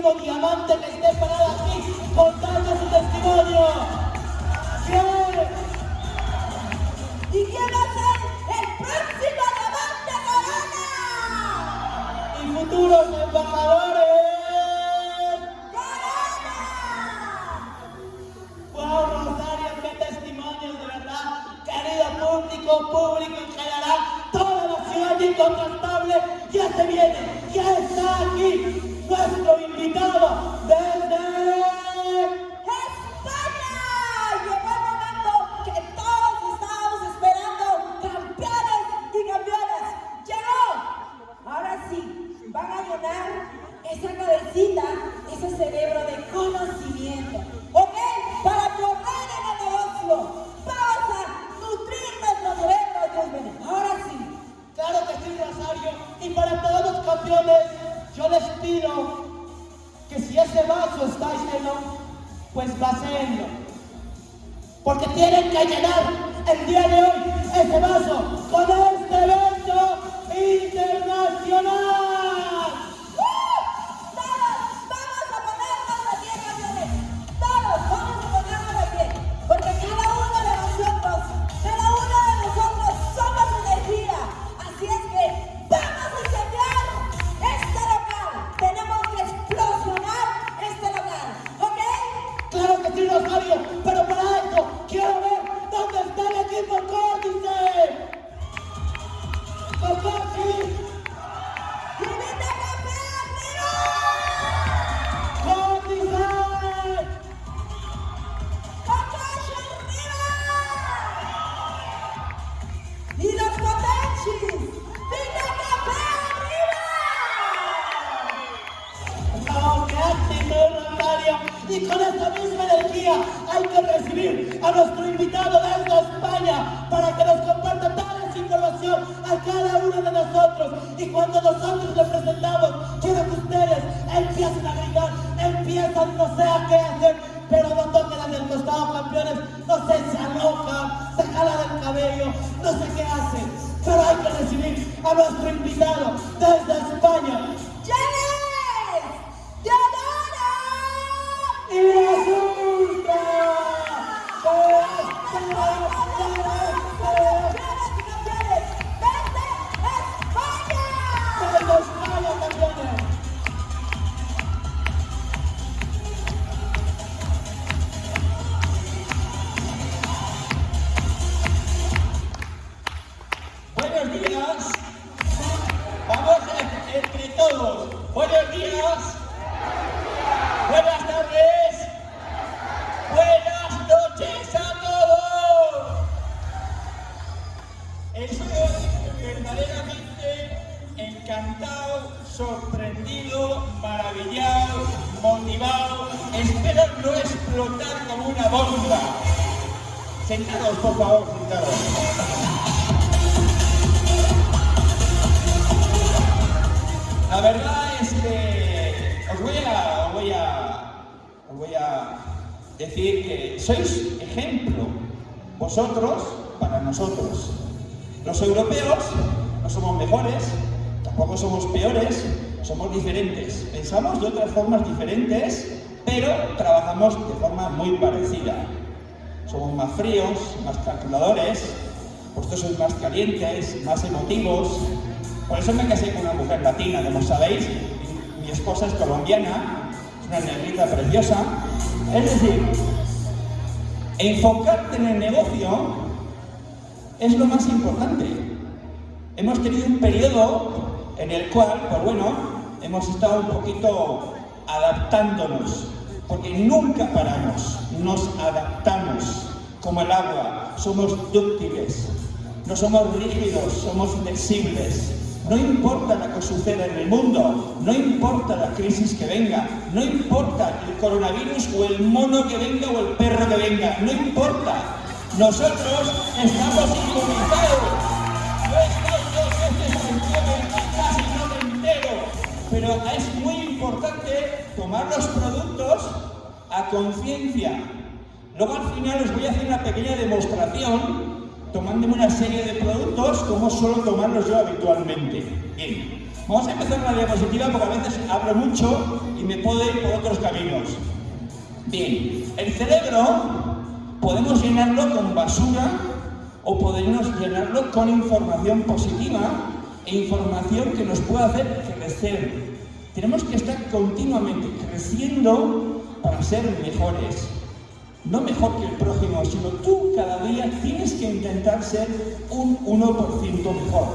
próximo diamante que esté parado aquí contando su testimonio. ¿Quién? ¿Y quién va a ser el próximo diamante corona? Y futuros embajadores. Wow, Rosario, qué testimonios de verdad. Querido público, público en general, toda la ciudad incontrastable ya se viene, ya está aquí nuestro invitado. A nuestro invitado Eso me casé con una mujer latina, como sabéis. Mi esposa es colombiana, es una negrita preciosa. Es decir, enfocarte en el negocio es lo más importante. Hemos tenido un periodo en el cual, pues bueno, hemos estado un poquito adaptándonos, porque nunca paramos, nos adaptamos como el agua, somos dúctiles, no somos rígidos, somos flexibles. No importa lo que suceda en el mundo, no importa la crisis que venga, no importa el coronavirus o el mono que venga o el perro que venga, no importa. Nosotros estamos inmunizados. Yo he estado dos casi no me entero. Pero es muy importante tomar los productos a conciencia. Luego al final os voy a hacer una pequeña demostración tomándome una serie de productos como suelo tomarlos yo habitualmente. Bien, vamos a empezar la diapositiva porque a veces hablo mucho y me puedo ir por otros caminos. Bien, el cerebro podemos llenarlo con basura o podemos llenarlo con información positiva e información que nos pueda hacer crecer. Tenemos que estar continuamente creciendo para ser mejores. No mejor que el prójimo, sino tú cada día tienes que intentar ser un 1% mejor.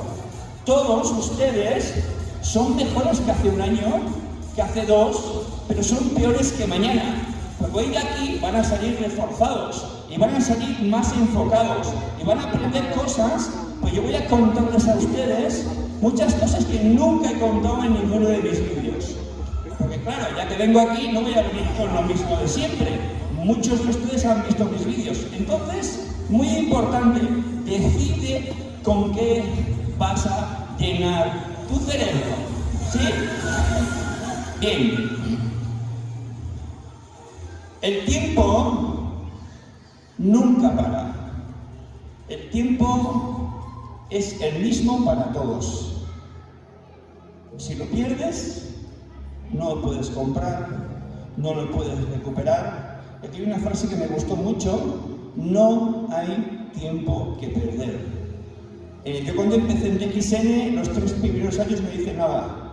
Todos ustedes son mejores que hace un año, que hace dos, pero son peores que mañana. Porque hoy de aquí van a salir reforzados y van a salir más enfocados y van a aprender cosas, pues yo voy a contarles a ustedes muchas cosas que nunca he contado en ninguno de mis vídeos. Porque claro, ya que vengo aquí no voy a venir con lo mismo de siempre. Muchos de ustedes han visto mis vídeos. Entonces, muy importante, decide con qué vas a llenar tu cerebro. ¿Sí? Bien. El tiempo nunca para. El tiempo es el mismo para todos. Si lo pierdes, no lo puedes comprar, no lo puedes recuperar. Aquí hay una frase que me gustó mucho, no hay tiempo que perder. Yo cuando empecé en DXN, los tres primeros años me dicen nada.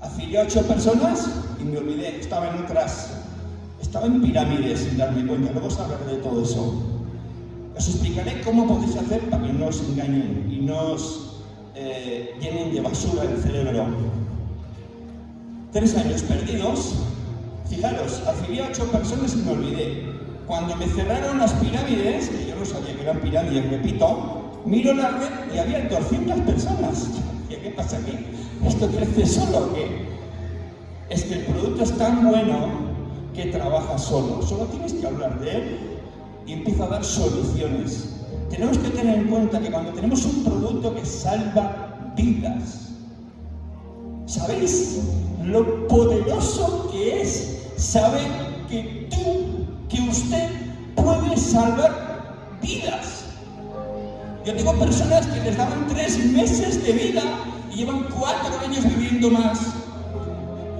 Afilié a ocho personas y me olvidé, estaba en otras estaba en pirámides sin darme cuenta, luego hablaré de todo eso. Os explicaré cómo podéis hacer para que no os engañen y no os eh, llenen de basura el cerebro. Tres años perdidos, fijaros, afilié a ocho personas y me olvidé. Cuando me cerraron las pirámides, que yo no sabía que eran pirámides, repito, miro la red y había 200 personas. ¿Qué pasa aquí? ¿Esto crece solo o qué? Es que el producto es tan bueno que trabaja solo. Solo tienes que hablar de él y empieza a dar soluciones. Tenemos que tener en cuenta que cuando tenemos un producto que salva vidas, ¿sabéis lo poderoso que es saber que tú, que usted puede salvar vidas? Yo tengo personas que les daban tres meses de vida y llevan cuatro años viviendo más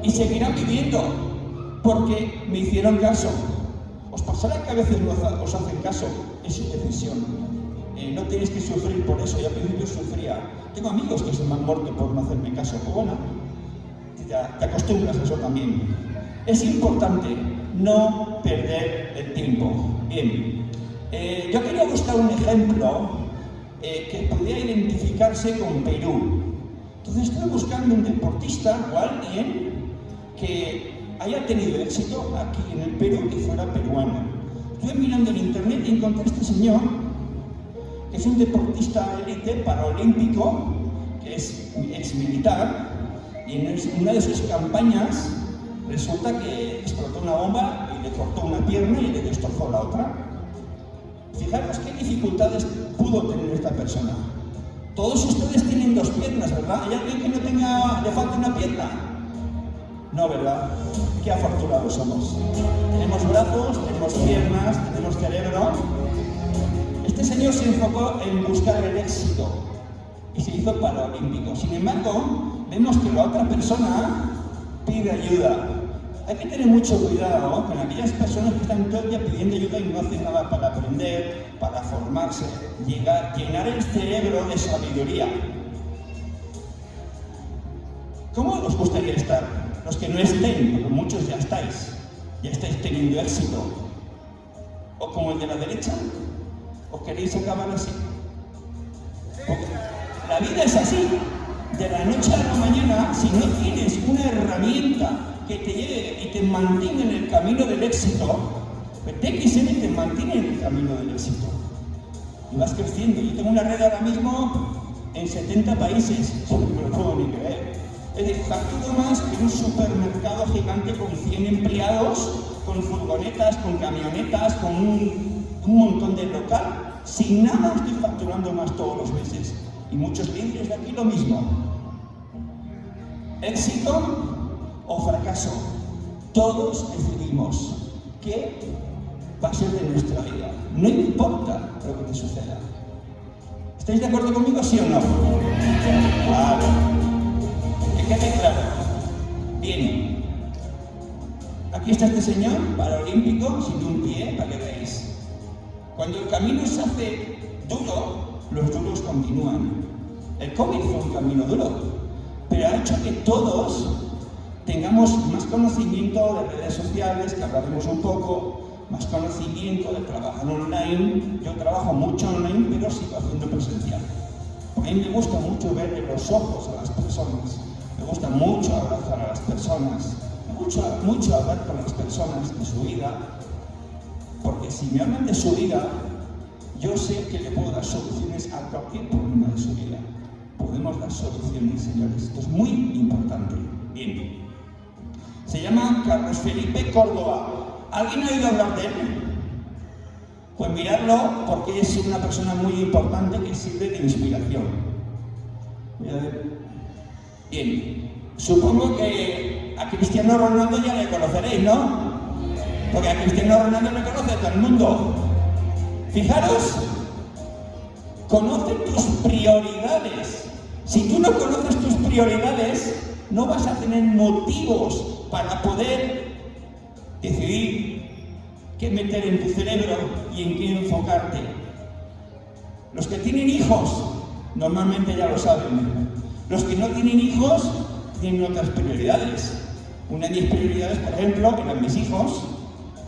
y seguirán viviendo porque me hicieron caso. Os pasará que a veces os hacen caso, es su decisión. Eh, no tenéis que sufrir por eso, y al principio sufría. Tengo amigos que se me han muerto por no hacerme caso, te acostumbras a eso también. Es importante no perder el tiempo. Bien, eh, yo quería buscar un ejemplo eh, que pudiera identificarse con Perú. Entonces estoy buscando un deportista o alguien que haya tenido éxito aquí en el Perú que fuera peruano. Estuve mirando en internet y encontré a este señor, que es un deportista élite paraolímpico, que es ex militar, y en una de sus campañas resulta que explotó una bomba y le cortó una pierna y le destrozó la otra. Fijaros qué dificultades pudo tener esta persona. Todos ustedes tienen dos piernas, ¿verdad? ¿Hay alguien que no tenga, le falta una pierna? No, ¿verdad? Qué afortunados somos. Tenemos brazos, tenemos piernas, tenemos cerebro. Este señor se enfocó en buscar el éxito y se hizo paralímpico. Sin embargo, vemos que la otra persona pide ayuda. Hay que tener mucho cuidado con aquellas personas que están todo el día pidiendo ayuda y no hacen nada para aprender, para formarse, llegar, llenar el cerebro de sabiduría. ¿Cómo os gustaría estar? Los que no estén, porque muchos ya estáis, ya estáis teniendo éxito. O como el de la derecha, ¿os queréis acabar así? la vida es así. De la noche a la mañana, si no tienes una herramienta que te lleve y te mantenga en el camino del éxito, pues TXN te mantiene en el camino del éxito. Y vas creciendo. Yo tengo una red ahora mismo en 70 países, no me lo puedo ni creer. Es decir, facturo más que un supermercado gigante con 100 empleados, con furgonetas, con camionetas, con un, montón de local. Sin nada estoy facturando más todos los meses. Y muchos clientes de aquí lo mismo. Éxito o fracaso. Todos decidimos qué va a ser de nuestra vida. No importa lo que te suceda. ¿Estáis de acuerdo conmigo, sí o no? Claro. Quede claro. Bien, Aquí está este señor, paralímpico, sin un pie, para que veáis. Cuando el camino se hace duro, los duros continúan. El COVID fue un camino duro, pero ha hecho que todos tengamos más conocimiento de redes sociales, que hablaremos un poco, más conocimiento de trabajar online. Yo trabajo mucho online, pero sigo haciendo presencial. A mí me gusta mucho ver en los ojos a las personas, me gusta mucho abrazar a las personas, me gusta mucho hablar con las personas de su vida, porque si me hablan de su vida, yo sé que le puedo dar soluciones a cualquier problema de su vida. Podemos dar soluciones, señores. Esto es muy importante. Bien. Se llama Carlos Felipe Córdoba. ¿Alguien ha oído hablar de él? Pues mirarlo porque es una persona muy importante que sirve de inspiración. Bien, supongo que a Cristiano Ronaldo ya le conoceréis, ¿no? Porque a Cristiano Ronaldo le conoce todo el mundo. Fijaros, conoce tus prioridades. Si tú no conoces tus prioridades, no vas a tener motivos para poder decidir qué meter en tu cerebro y en qué enfocarte. Los que tienen hijos normalmente ya lo saben. Los que no tienen hijos tienen otras prioridades. Una de mis prioridades, por ejemplo, eran mis hijos.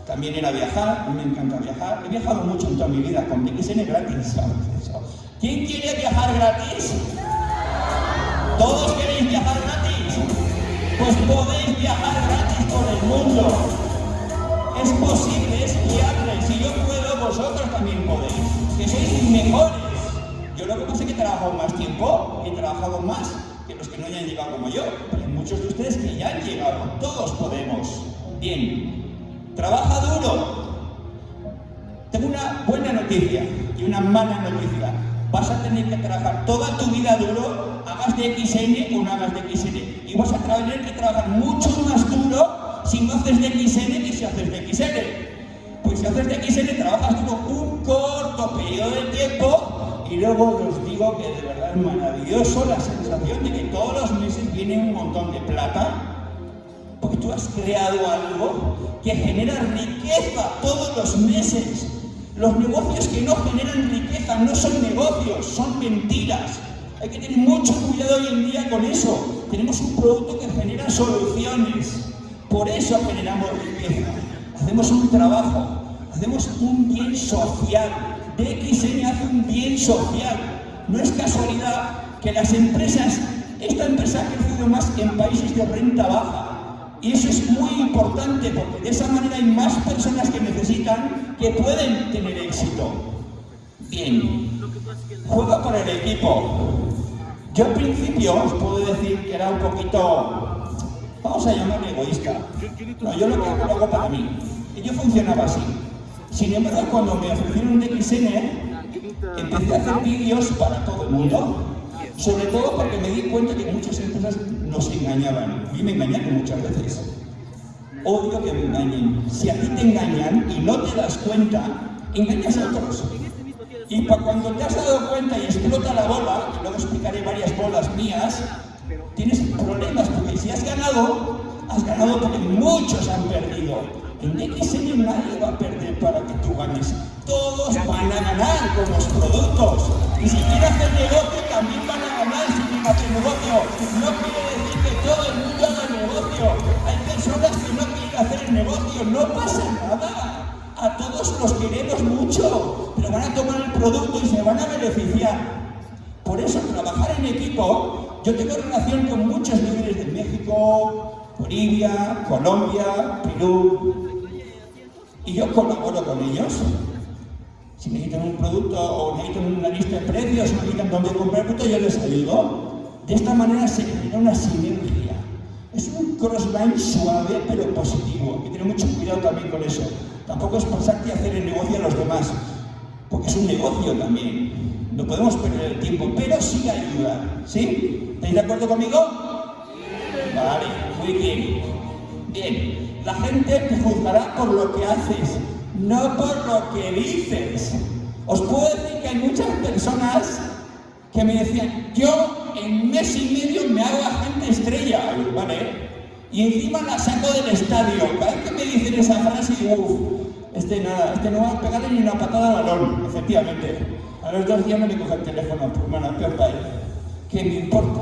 También era viajar, a mí me encanta viajar. He viajado mucho en toda mi vida, con BXN gratis. ¿Quién quiere viajar gratis? ¿Todos queréis viajar gratis? Pues podéis viajar gratis por el mundo. Es posible, es viable. Si yo puedo, vosotros también podéis. Que sois mejores. Yo lo que pasa que he trabajado más tiempo, he trabajado más que los que no hayan llegado como yo. Pero hay muchos de ustedes que ya han llegado. Todos podemos. Bien. Trabaja duro. Tengo una buena noticia y una mala noticia. Vas a tener que trabajar toda tu vida duro, hagas de XN o no hagas de XN. Y vas a tener que trabajar mucho más duro si no haces de XN que si haces de XN. Pues si haces de XN trabajas duro un corto periodo de tiempo y luego os digo que de verdad es maravilloso la sensación de que todos los meses viene un montón de plata porque tú has creado algo que genera riqueza todos los meses. Los negocios que no generan riqueza no son negocios, son mentiras. Hay que tener mucho cuidado hoy en día con eso. Tenemos un producto que genera soluciones. Por eso generamos riqueza. Hacemos un trabajo, hacemos un bien social. DXN hace un bien social. No es casualidad que las empresas, esta empresa ha crecido más en países de renta baja. Y eso es muy importante porque de esa manera hay más personas que necesitan que pueden tener éxito. Bien, juego para el equipo. Yo al principio os puedo decir que era un poquito, vamos a llamarlo egoísta. No, yo lo que hago para mí. Y yo funcionaba así. Sin embargo, cuando me ofrecieron DXN, empecé a hacer vídeos para todo el mundo. Sobre todo porque me di cuenta que muchas empresas nos engañaban. Y me engañaron muchas veces. Odio que me engañen. Si a ti te engañan y no te das cuenta, engañas a otros. Y cuando te has dado cuenta y explota la bola, que luego explicaré varias bolas mías, tienes problemas, porque si has ganado, has ganado porque muchos han perdido. En XN nadie va a perder para que tú ganes. Todos van a ganar con los productos. Y si quieren hacer negocio, también van a hacer negocio. No quiere decir que todo el mundo haga negocio. Hay personas que no quieren hacer el negocio. No pasa nada. A todos los queremos mucho, pero van a tomar el producto y se van a beneficiar. Por eso, trabajar en equipo, yo tengo relación con muchos líderes de México, Bolivia, Colombia, Perú, y yo colaboro con ellos. Si necesitan un producto o necesitan una lista de precios o necesitan dónde comprar producto, yo les ayudo. De esta manera se genera una sinergia. Es un crossline suave pero positivo. Hay que tener mucho cuidado también con eso. Tampoco es pasarte a hacer el negocio a los demás, porque es un negocio también. No podemos perder el tiempo, pero sí ayudar. ¿Sí? ¿Estáis de acuerdo conmigo? Vale, muy bien. Bien, la gente te juzgará por lo que haces, no por lo que dices. Os puedo decir que hay muchas personas que me decían, yo en mes y medio me hago agente estrella. Vale, Y encima la saco del estadio. Cada vez que me dicen esa frase, uff, este nada, este no va a pegarle ni una patada al balón, efectivamente. A los dos días me coge el teléfono, pues bueno, peor para él. ¿Qué me importa?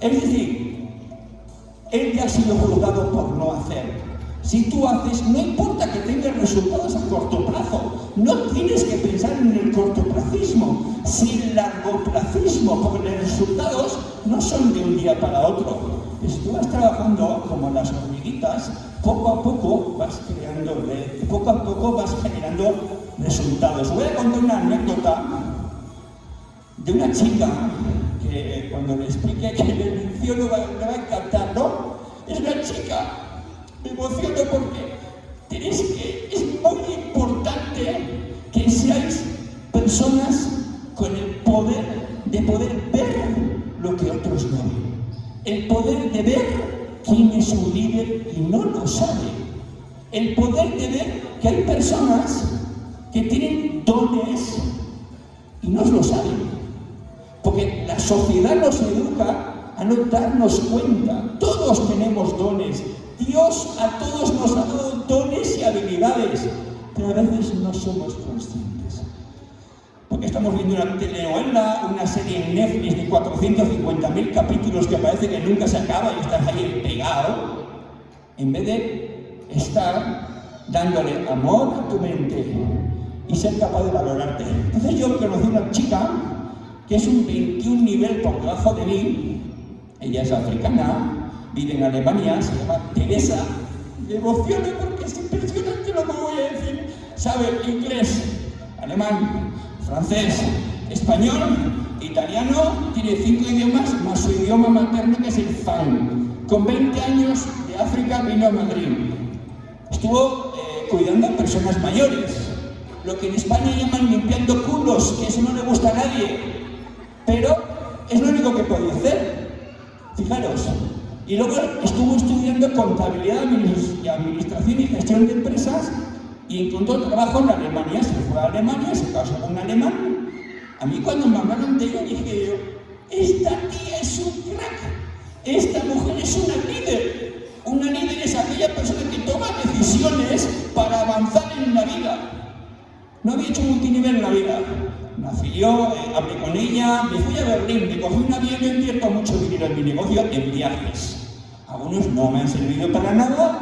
Es decir, él ya ha sido juzgado por no hacer. Si tú haces, no importa que tengas resultados a corto plazo, no tienes que pensar en el cortoplacismo, sino el largoplacismo, porque los resultados no son de un día para otro. Si tú vas trabajando como las hormiguitas, poco a poco vas creando poco a poco vas generando resultados. Voy a contar una anécdota de una chica que cuando le explique que le menciono le va a encantar, ¿no? Es una chica, me emociono porque tenéis que, es muy importante que seáis personas con el poder de poder ver lo que otros no ven. El poder de ver quién es un líder y no lo sabe. El poder de ver que hay personas que tienen dones y no lo saben. Porque la sociedad nos educa a no darnos cuenta. Todos tenemos dones. Dios a todos nos ha dado dones y habilidades, pero a veces no somos conscientes. Porque estamos viendo una telenovela, una serie en Netflix de 450.000 capítulos que parece que nunca se acaba y estás ahí pegado, en vez de estar dándole amor a tu mente y ser capaz de valorarte. Entonces yo conocí una chica que es un 21 nivel por debajo de mí, ella es africana, vive en Alemania, se llama Teresa, me emociona porque es impresionante lo que voy a decir, sabe inglés, alemán, francés, español, italiano, tiene cinco idiomas, más su idioma materno que es el fan. Con 20 años de África vino a Madrid. Estuvo eh, cuidando a personas mayores, lo que en España llaman limpiando culos, que eso no le gusta a nadie, pero es lo único que podía hacer. Fijaros. Y luego estuvo estudiando contabilidad y administración y gestión de empresas y encontró trabajo en Alemania. Se fue a Alemania, se casó con un alemán. A mí cuando me hablaron de ella dije yo, esta tía es un crack, esta mujer es una líder. Una líder es aquella persona que toma decisiones para avanzar en la vida. No había hecho multinivel en la vida. Me afilió, eh, hablé con ella, me fui a Berlín, me cogí un avión y invierto mucho dinero en mi negocio en viajes. Algunos no me han servido para nada,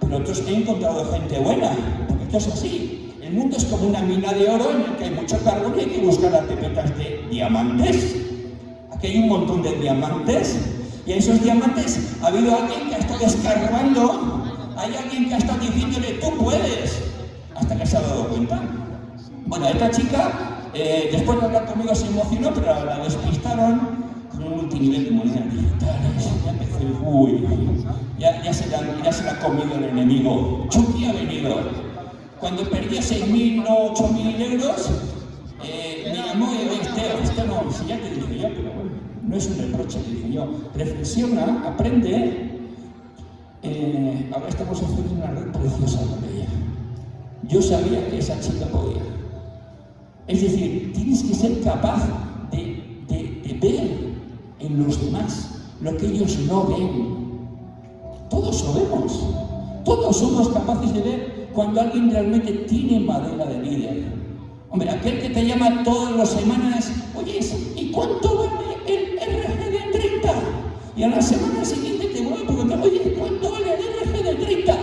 pero otros he encontrado gente buena, porque esto es así. El mundo es como una mina de oro en el que hay mucho carbón y hay que buscar las pepetas de diamantes. Aquí hay un montón de diamantes y a esos diamantes ha habido alguien que ha estado escarbando, hay alguien que ha estado diciéndole tú puedes, hasta que se ha dado cuenta. Bueno, esta chica eh, después de hablar conmigo se emocionó, pero la despistaron multinivel de monedas digitales. Ya uy, ya, ya, se la, ya se la ha comido el enemigo. Chucky ha venido. Cuando perdía 6.000 o 8.000 euros, eh, me llamó este, este no, si ya te dije yo, pero bueno, no es un reproche, le dije yo. Reflexiona, aprende. Eh, ahora estamos haciendo una red preciosa con ella. Yo sabía que esa chica podía. Es decir, tienes que ser capaz los demás lo que ellos no ven. Todos lo vemos. Todos somos capaces de ver cuando alguien realmente tiene madera de líder. Hombre, aquel que te llama todas las semanas, oye, ¿y cuánto vale el RG de 30? Y a la semana siguiente te vuelve a preguntar, oye, ¿cuánto vale el RG de 30?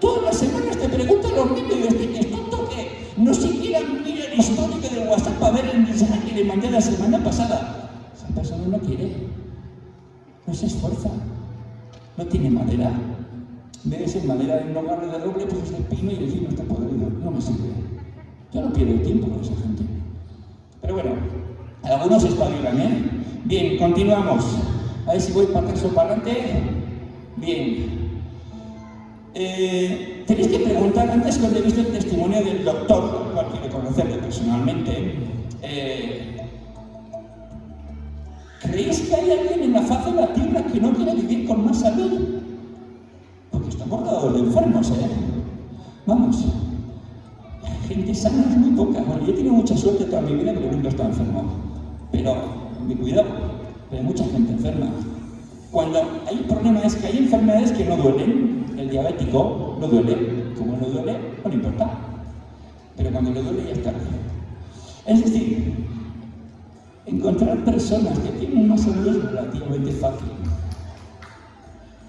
Todas las semanas te preguntan los niños, ¿es tonto que no siquiera mira el histórico del WhatsApp para ver el mensaje que le la semana pasada. Esa persona no quiere, no se esfuerza, no tiene madera. Ves en madera en hogar de doble, pues es de pino y el no está podrido. No me sirve. Yo no pierdo tiempo con esa gente. Pero bueno, algunos espabilan, ¿eh? Bien, continuamos. A ver si voy para atrás o para adelante. Bien. Eh, tenéis que preguntar, antes cuando he visto el testimonio del doctor, al cual quiero conocerle personalmente, eh, ¿creéis que hay alguien en la faz de la tierra que no quiere vivir con más salud? Porque estamos rodeados de enfermos, ¿eh? Vamos, gente sana es muy poca. Bueno, yo he tenido mucha suerte toda mi vida porque nunca he estado enfermo. Pero, mi cuidado, hay mucha gente enferma. Cuando hay un problema es que hay enfermedades que no duelen. El diabético no duele. Como no duele, no le importa. Pero cuando le duele ya está Es decir, encontrar personas que tienen salud es relativamente fácil.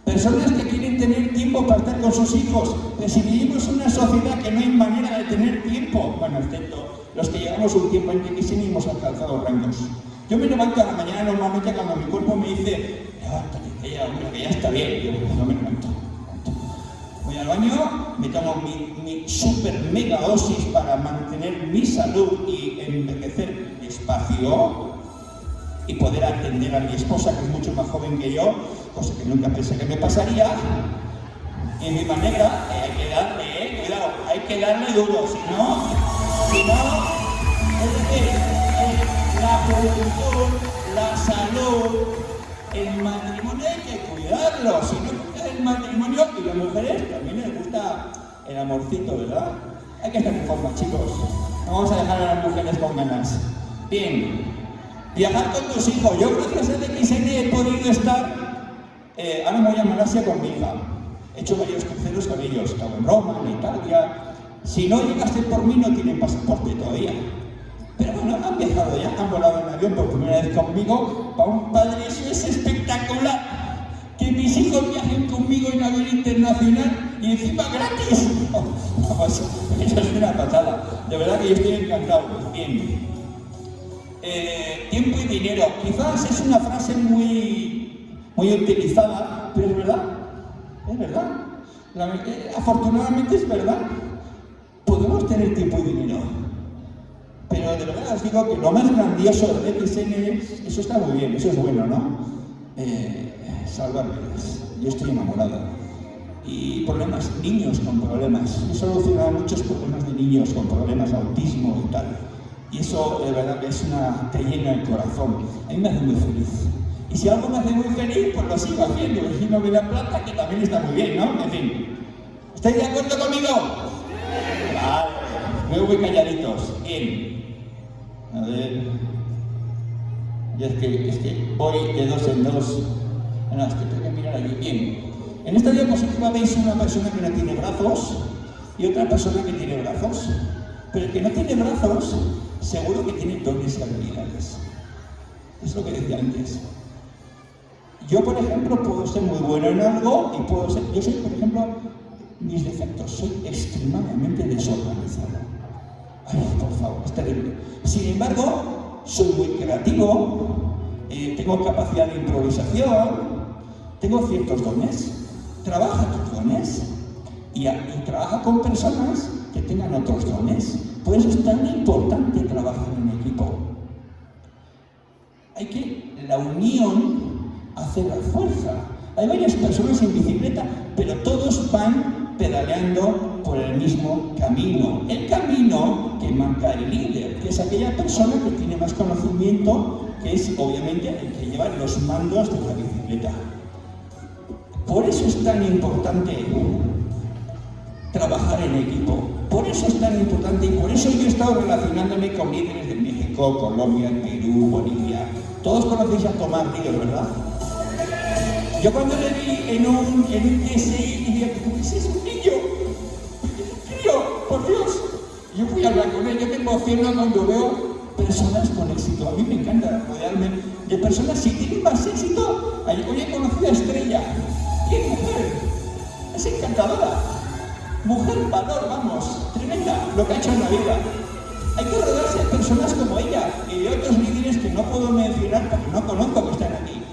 Personas que quieren tener tiempo para estar con sus hijos. Pero si vivimos en una sociedad que no hay manera de tener tiempo, bueno, excepto los que llevamos un tiempo en que sí hemos alcanzado rangos. Yo me levanto a la mañana normalmente cuando mi cuerpo me dice, levántate, que ya, que ya está bien. Yo no me levanto. Voy al baño, me tomo mi, mi super mega dosis para mantener mi salud y envejecer despacio y poder atender a mi esposa, que es mucho más joven que yo, cosa que nunca pensé que me pasaría. Y mi manera, eh, hay que darle, eh, cuidado, hay que darle duro, si no, si no, es decir, eh, la juventud, la salud, el matrimonio hay que cuidarlo, si no el matrimonio y las mujeres también les gusta el amorcito, ¿verdad? Hay que estar en forma, chicos. No vamos a dejar a las mujeres con ganas. Bien, viajar con tus hijos. Yo gracias a DXN he podido estar eh, ahora me voy a Malasia con mi hija. He hecho varios cruceros con ellos. He estado en Roma, en Italia. Si no llegaste por mí, no tienen pasaporte todavía. Pero bueno, han viajado ya, han volado en avión por primera vez conmigo. Para un padre eso es espectacular. Que mis hijos viajen conmigo en avión internacional y encima gratis. eso es una patada. De verdad que yo estoy encantado. Bien. Eh, tiempo y dinero. Quizás es una frase muy muy utilizada, pero es verdad, es verdad. Eh, afortunadamente es verdad. Podemos tener tiempo y dinero, pero de verdad os digo que lo más grandioso de BTSN es, eso está muy bien, eso es bueno, ¿no? Eh, salvar vidas. Yo estoy enamorado. Y problemas, niños con problemas. He solucionado muchos problemas de niños con problemas autismo y tal. Y eso de verdad que es una, te llena el corazón. A mí me hace muy feliz. Y si algo me hace muy feliz, pues lo sigo haciendo. El no me da plata, que también está muy bien, ¿no? En fin. ¿Estáis de acuerdo conmigo? Vale. Luego voy calladitos. Bien. A ver. Y es que, es que voy de dos en dos. No, es que tengo que mirar allí. Bien. En esta diapositiva veis una persona que no tiene brazos y otra persona que tiene brazos. Pero el que no tiene brazos, seguro que tiene dones y habilidades. Es lo que decía antes. Yo, por ejemplo, puedo ser muy bueno en algo y puedo ser... Yo soy, por ejemplo, mis defectos, soy extremadamente desorganizado. Ay, por favor, es terrible. Sin embargo, soy muy creativo, eh, tengo capacidad de improvisación, tengo ciertos dones. Trabaja tus dones y, y trabaja con personas que tengan otros dones. Por eso es tan importante trabajar en equipo. Hay que, la unión hace la fuerza. Hay varias personas en bicicleta, pero todos van pedaleando por el mismo camino. El camino que marca el líder, que es aquella persona que tiene más conocimiento, que es obviamente el que lleva los mandos de la bicicleta. Por eso es tan importante trabajar en equipo. Por eso es tan importante y por eso yo he estado relacionándome con líderes de México, Colombia, Perú, Bolivia. Todos conocéis a Tomás Ríos, ¿verdad? Yo cuando le vi en un, en un TSI, dije, ¿qué es un niño? ¡Tío, por Dios! Yo fui a hablar con él, yo me emociono cuando veo personas con éxito. A mí me encanta rodearme de personas, si tienen más éxito, hoy he conocido a Estrella. ¿Qué mujer? Es encantadora. Mujer valor, vamos, tremenda lo que ha hecho en la vida. Hay que rodearse de personas como ella y de otros líderes que no puedo mencionar porque no conozco que están aquí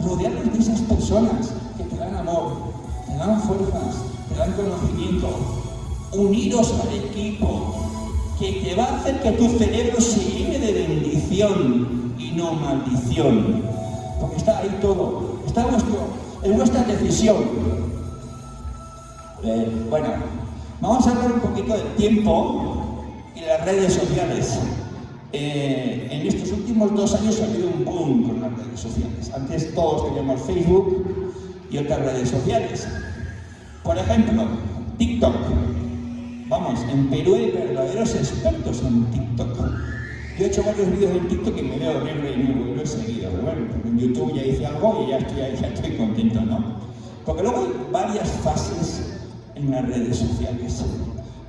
rodearte de esas personas que te dan amor, te dan fuerzas, te dan conocimiento, unidos al equipo, que te va a hacer que tu cerebro se llene de bendición y no maldición. Porque está ahí todo, está en vuestra decisión. Eh, bueno, vamos a hablar un poquito del tiempo y las redes sociales. Eh, en estos últimos dos años ha habido un boom con las redes sociales. Antes todos teníamos Facebook y otras redes sociales. Por ejemplo, TikTok. Vamos, en Perú hay verdaderos expertos en TikTok. Yo he hecho varios vídeos en TikTok y me veo horrible y lo he seguido. Pero bueno, en YouTube ya hice algo y ya estoy, ya estoy contento, ¿no? Porque luego hay varias fases en las redes sociales.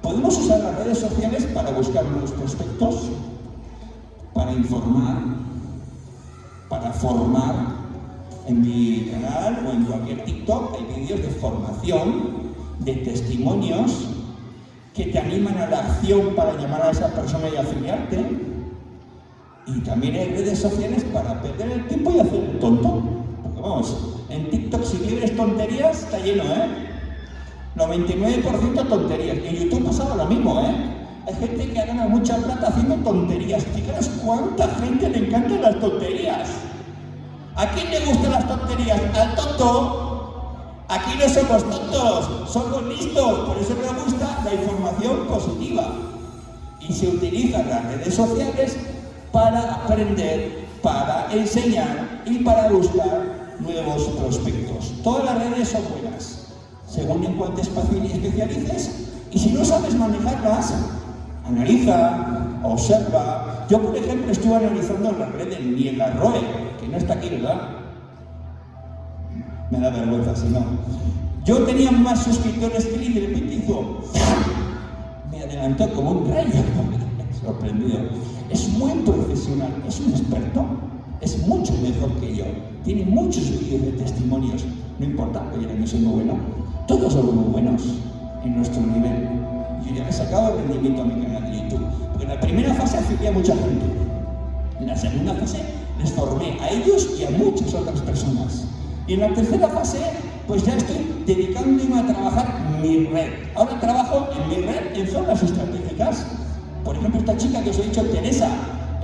Podemos usar las redes sociales para buscar nuevos prospectos, para informar, para formar. En mi canal o en cualquier TikTok hay vídeos de formación, de testimonios que te animan a la acción para llamar a esa persona y afiliarte. Y también hay redes sociales para perder el tiempo y hacer el tonto. Porque vamos, en TikTok si libres tonterías está lleno, ¿eh? 99% tonterías. En YouTube pasaba lo mismo, ¿eh? Hay gente que gana mucha plata haciendo tonterías. Fijaros cuánta gente le encantan las tonterías. ¿A quién le gustan las tonterías? Al tonto. Aquí no somos tontos, somos listos. Por eso me gusta la información positiva. Y se utilizan las redes sociales para aprender, para enseñar y para buscar nuevos prospectos. Todas las redes son buenas, según en cuánto espacio especialices. Y si no sabes manejarlas, analiza, observa. Yo, por ejemplo, estuve analizando la red de Niela Roe, que no está aquí, ¿verdad? Me da vergüenza si no. Yo tenía más suscriptores que él y de hizo... Me adelantó como un rayo. Sorprendido. Es muy profesional, es un experto, es mucho mejor que yo. Tiene muchos vídeos de testimonios. No importa, oye, yo soy muy bueno. Todos somos buenos en nuestro nivel. Yo ya he sacado rendimiento a mi canal de YouTube. Porque en la primera fase afilié a mucha gente. En la segunda fase les formé a ellos y a muchas otras personas. Y en la tercera fase, pues ya estoy dedicándome a trabajar mi red. Ahora trabajo en mi red en zonas estratégicas. Por ejemplo, esta chica que os he dicho, Teresa,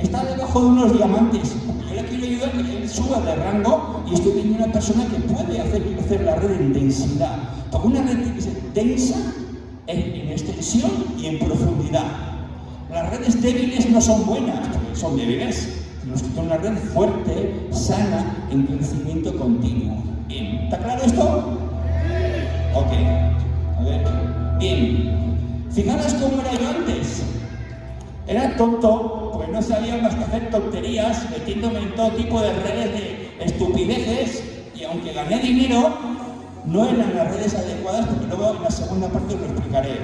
está debajo de unos diamantes. Yo le quiero ayudar a que él suba de rango y estoy viendo una persona que puede hacer crecer la red en densidad. Porque una red tiene que ser densa en, extensión y en profundidad. Las redes débiles no son buenas, son débiles. Tenemos que una red fuerte, sana, en crecimiento continuo. Bien, ¿está claro esto? Ok, a ver. Bien, fijaros cómo era yo antes. Era tonto, no sabía más que hacer tonterías, metiéndome en todo tipo de redes de estupideces, y aunque gané dinero, no eran las redes adecuadas, porque luego en la segunda parte lo explicaré.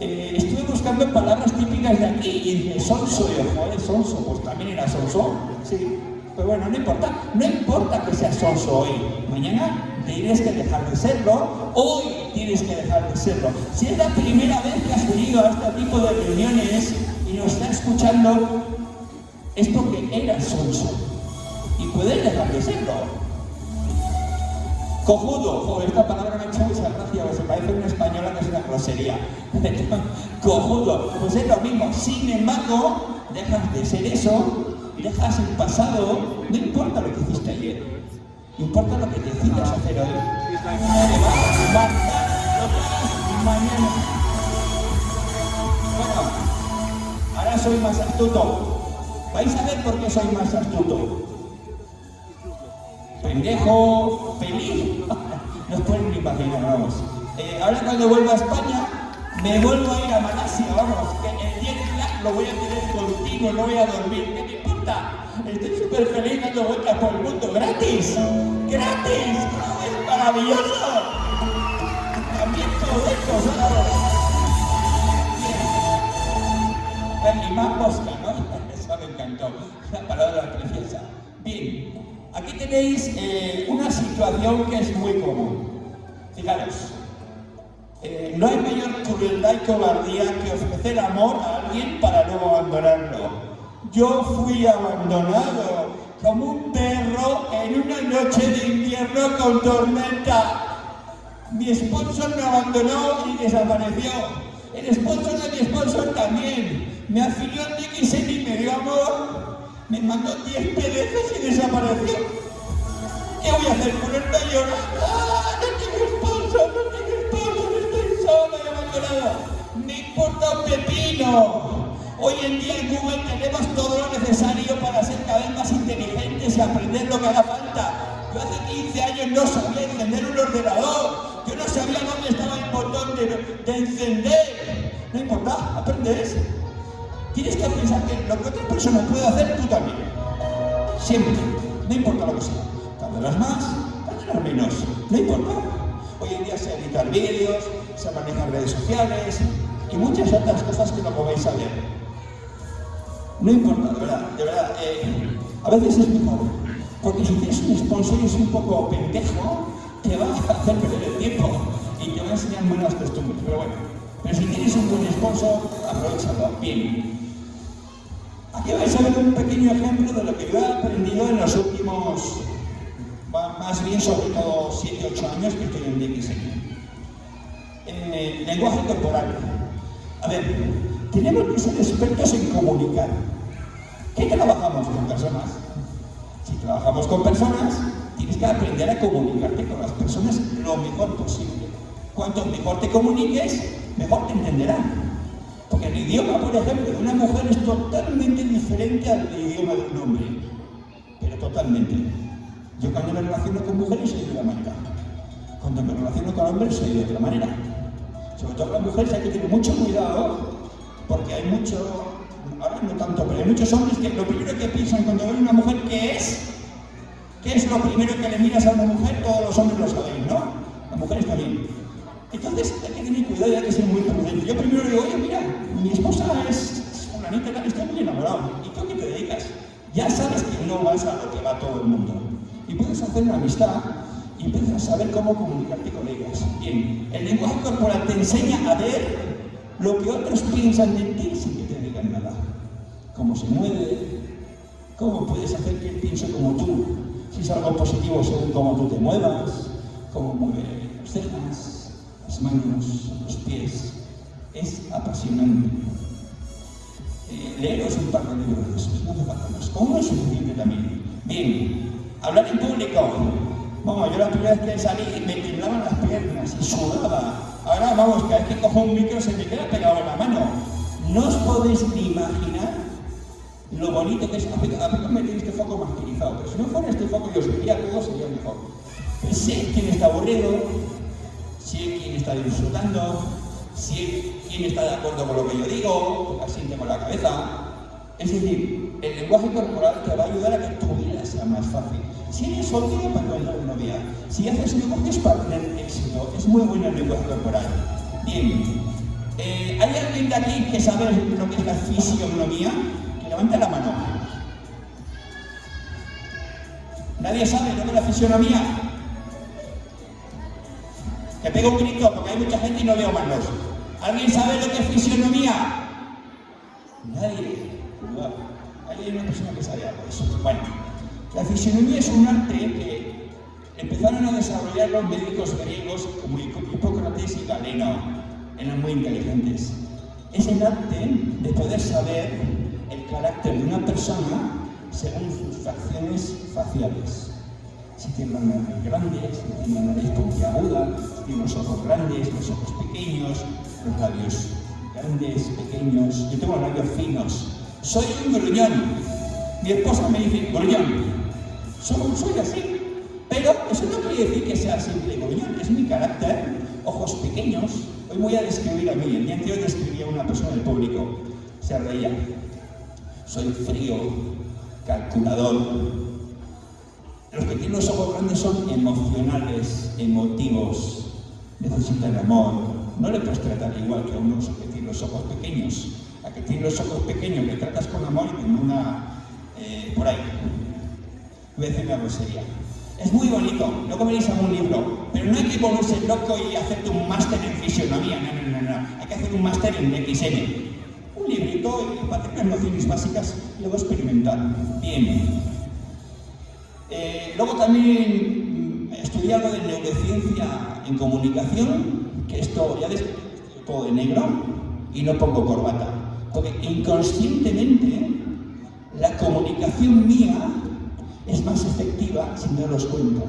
Eh, estuve buscando palabras típicas de aquí y dije, sonso, y yo, joder, sonso, pues también era sonso, sí, pero bueno, no importa, no importa que seas sonso hoy, mañana tienes que dejar de serlo, hoy tienes que dejar de serlo. Si es la primera vez que has venido a este tipo de reuniones y nos está escuchando, es porque eras sonso y puedes dejar de serlo. Cojudo, joder, esta palabra me ha hecho mucha gracia, se parece a una española que es una grosería. Cojudo, pues es lo mismo. Sin embargo, dejas de ser eso, dejas el pasado, no importa lo que hiciste ayer, importa lo que decidas hacer hoy. Mañana. Soy más astuto. Vais a ver por qué soy más astuto pendejo, feliz, no pueden imaginar, vamos. Eh, ahora cuando vuelva a España, me vuelvo a ir a Malasia, vamos, que el día que lo voy a tener continuo, no voy a dormir, ¿qué me importa? Estoy súper feliz dando vueltas por el mundo, gratis, gratis, es maravilloso. También todo esto, ¿sabes? Y más mosca, ¿no? Eso me encantó, la palabra preciosa. Bien, Aquí tenéis eh, una situación que es muy común. Fijaros, eh, no hay mayor crueldad y cobardía que ofrecer amor a alguien para luego abandonarlo. Yo fui abandonado como un perro en una noche de invierno con tormenta. Mi esposo me abandonó y desapareció. El sponsor de mi esposo también. Me afilió en DXN y me dio amor me mandó 10 PDFs y desapareció. ¿Qué voy a hacer? ¿Ponerme a llorar? ¡Ah! No tengo esposo, no tengo esposo, estoy sola y abandonada. Me importa un pepino. Hoy en día en Google tenemos todo lo necesario para ser cada vez más inteligentes y aprender lo que haga falta. Yo hace 15 años no sabía encender un ordenador. Yo no sabía dónde estaba el botón de, de encender. No importa, aprendes. Tienes que pensar que lo que otra persona puede hacer, tú también. Siempre. No importa lo que sea. Tardarás más, tardarás menos. No importa. Hoy en día se editar vídeos, se manejan redes sociales y muchas otras cosas que no podéis saber. No importa, de verdad, de verdad. Eh, a veces es mejor. Porque si tienes un sponsor y es un poco pendejo, te va a hacer perder el tiempo y te va a enseñar buenas costumbres. Pero bueno, pero si tienes un buen sponsor, aprovechalo. Bien. Aquí vais a ver un pequeño ejemplo de lo que yo he aprendido en los últimos, más bien sobre todo 7-8 años que estoy en DXN. Eh, lenguaje corporal. A ver, tenemos que ser expertos en comunicar. ¿Qué trabajamos con personas? Si trabajamos con personas, tienes que aprender a comunicarte con las personas lo mejor posible. Cuanto mejor te comuniques, mejor te entenderán. Porque el idioma, por ejemplo, de una mujer es totalmente diferente al idioma de un hombre. Pero totalmente. Yo cuando me relaciono con mujeres soy de una manera. Cuando me relaciono con hombres soy de otra manera. Sobre todo con las mujeres hay que tener mucho cuidado porque hay mucho, ahora no tanto, pero hay muchos hombres que lo primero que piensan cuando ven una mujer, ¿qué es? ¿Qué es lo primero que le miras a una mujer? Todos los hombres lo saben, ¿no? Las mujeres también. Entonces hay que tener cuidado y hay que ser muy prudente. Yo primero digo, oye, mira, mi esposa es una niña, estoy muy enamorado. ¿Y tú a qué te dedicas? Ya sabes que no vas a lo que va todo el mundo. Y puedes hacer una amistad y empiezas a saber cómo comunicarte con ellas. Bien, el lenguaje corporal te enseña a ver lo que otros piensan de ti sin que te digan nada. Cómo se mueve, cómo puedes hacer que él piense como tú, si es algo positivo según cómo tú te muevas, cómo mueve las cejas, las manos, los pies. Es apasionante. Eh, leeros un par de libros de esos, no. Con uno es suficiente también. Bien, hablar en público. Vamos, yo la primera vez que salí me temblaban las piernas y sudaba. Ahora, vamos, cada vez que cojo un micro se me queda pegado en la mano. No os podéis ni imaginar lo bonito que es. A veces me tenéis este foco martirizado, pero si no fuera este foco y os vería todo sería mejor. Sé quién está aburrido, si quien está disfrutando, si quien está de acuerdo con lo que yo digo, asiente con la cabeza. Es decir, el lenguaje corporal te va a ayudar a que tu vida sea más fácil. Si eres soltero para encontrar una novia, si haces negocios para tener éxito, es muy bueno el lenguaje corporal. Bien, eh, ¿hay alguien de aquí que sabe lo que es la fisionomía? Que levante la mano. ¿Nadie sabe lo que es la fisionomía? Que pego un grito porque hay mucha gente y no veo manos. ¿Alguien sabe lo que es fisionomía? Nadie. Hay una persona que sabe algo de eso. Bueno, la fisionomía es un arte que empezaron a desarrollar los médicos griegos como Hipócrates y Galeno. Eran muy inteligentes. Es el arte de poder saber el carácter de una persona según sus facciones faciales si tiene una nariz grande, si tiene una nariz puntiaguda, tiene los ojos grandes, los ojos pequeños, los labios grandes, pequeños. Yo tengo los labios finos. Soy un gruñón. Mi esposa me dice, gruñón. Soy, soy así. Pero eso no quiere decir que sea simple gruñón, es mi carácter. Ojos pequeños. Hoy voy a describir a mí. El día anterior describí a una persona del público. Se reía. Soy frío, calculador, los los ojos grandes son emocionales, emotivos, necesitan amor. No le puedes tratar igual que a unos que tienen los ojos pequeños. A que tienen los ojos pequeños le tratas con amor y con una... Eh, por ahí. Voy a decir una grosería. Es muy bonito, luego veréis algún libro, pero no hay que volverse loco y hacerte un máster en fisionomía, no, no, no, no. Hay que hacer un máster en XN. Un librito para tener nociones básicas y luego experimentar. Bien. Eh, luego también mm, estudié algo de neurociencia en comunicación, que esto ya ves, todo de negro y no pongo corbata, porque inconscientemente la comunicación mía es más efectiva sin daros cuenta.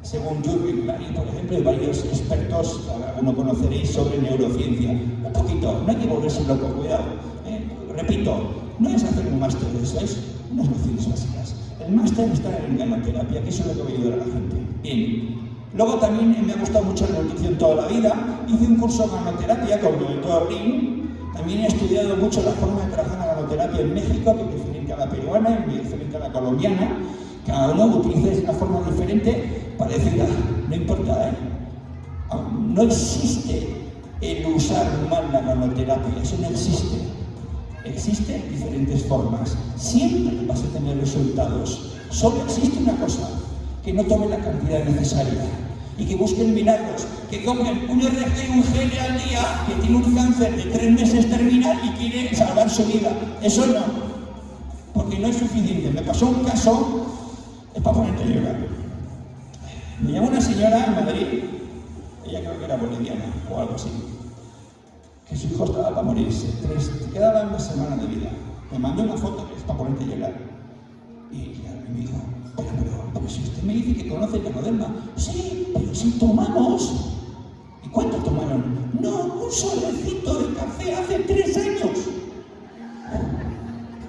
Según Jürgen por ejemplo, y varios expertos, alguno conoceréis sobre neurociencia. Un poquito, no hay que volverse loco, cuidado. ¿eh? Repito, no es hacer un máster de eso, es unas nociones básicas. El máster está en ganoterapia, que eso es lo que voy a ayudar a la gente. Bien. Luego también me ha gustado mucho la nutrición toda la vida. Hice un curso de ganoterapia con doctor Rin, También he estudiado mucho la forma de trabajar la ganoterapia en México, que es diferente a la peruana y diferente a la colombiana. Cada uno utiliza una forma diferente, parecida, no importa, ¿eh? No existe el usar mal la ganoterapia, eso no existe. Existen diferentes formas. Siempre vas a tener resultados. Solo existe una cosa, que no tome la cantidad necesaria y que busquen milagros, que comen un RG un GL al día, que tiene un cáncer de tres meses terminal y quiere salvar su vida. Eso no, porque no es suficiente. Me pasó un caso, es para ponerte a. Me llamó una señora en Madrid, ella creo que era boliviana o algo así, que su hijo estaba para morirse, tres, quedaba una semana de vida. Me mandó una foto que es para ponerte a llorar. Y me dijo, pero, pero, pero si usted me dice que conoce el Ganoderma, sí, pero si tomamos. ¿Y cuánto tomaron? No, un solecito de café hace tres años.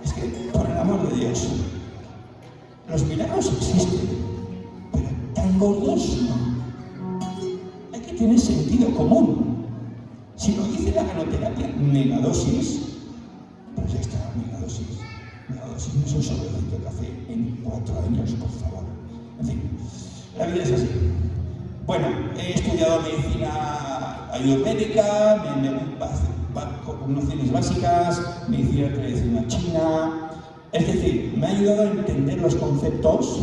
Es que, por el amor de Dios, los milagros existen, pero tan gordos no. Hay que tener sentido común. Si lo dice la ganoterapia, megadosis, pues ya está, megadosis. Megadosis no es un sobrecito de café en cuatro años, por favor. En fin, la vida es así. Bueno, he estudiado medicina ayurvédica, me, me, nociones básicas, medicina tradicional china. Es decir, me ha ayudado a entender los conceptos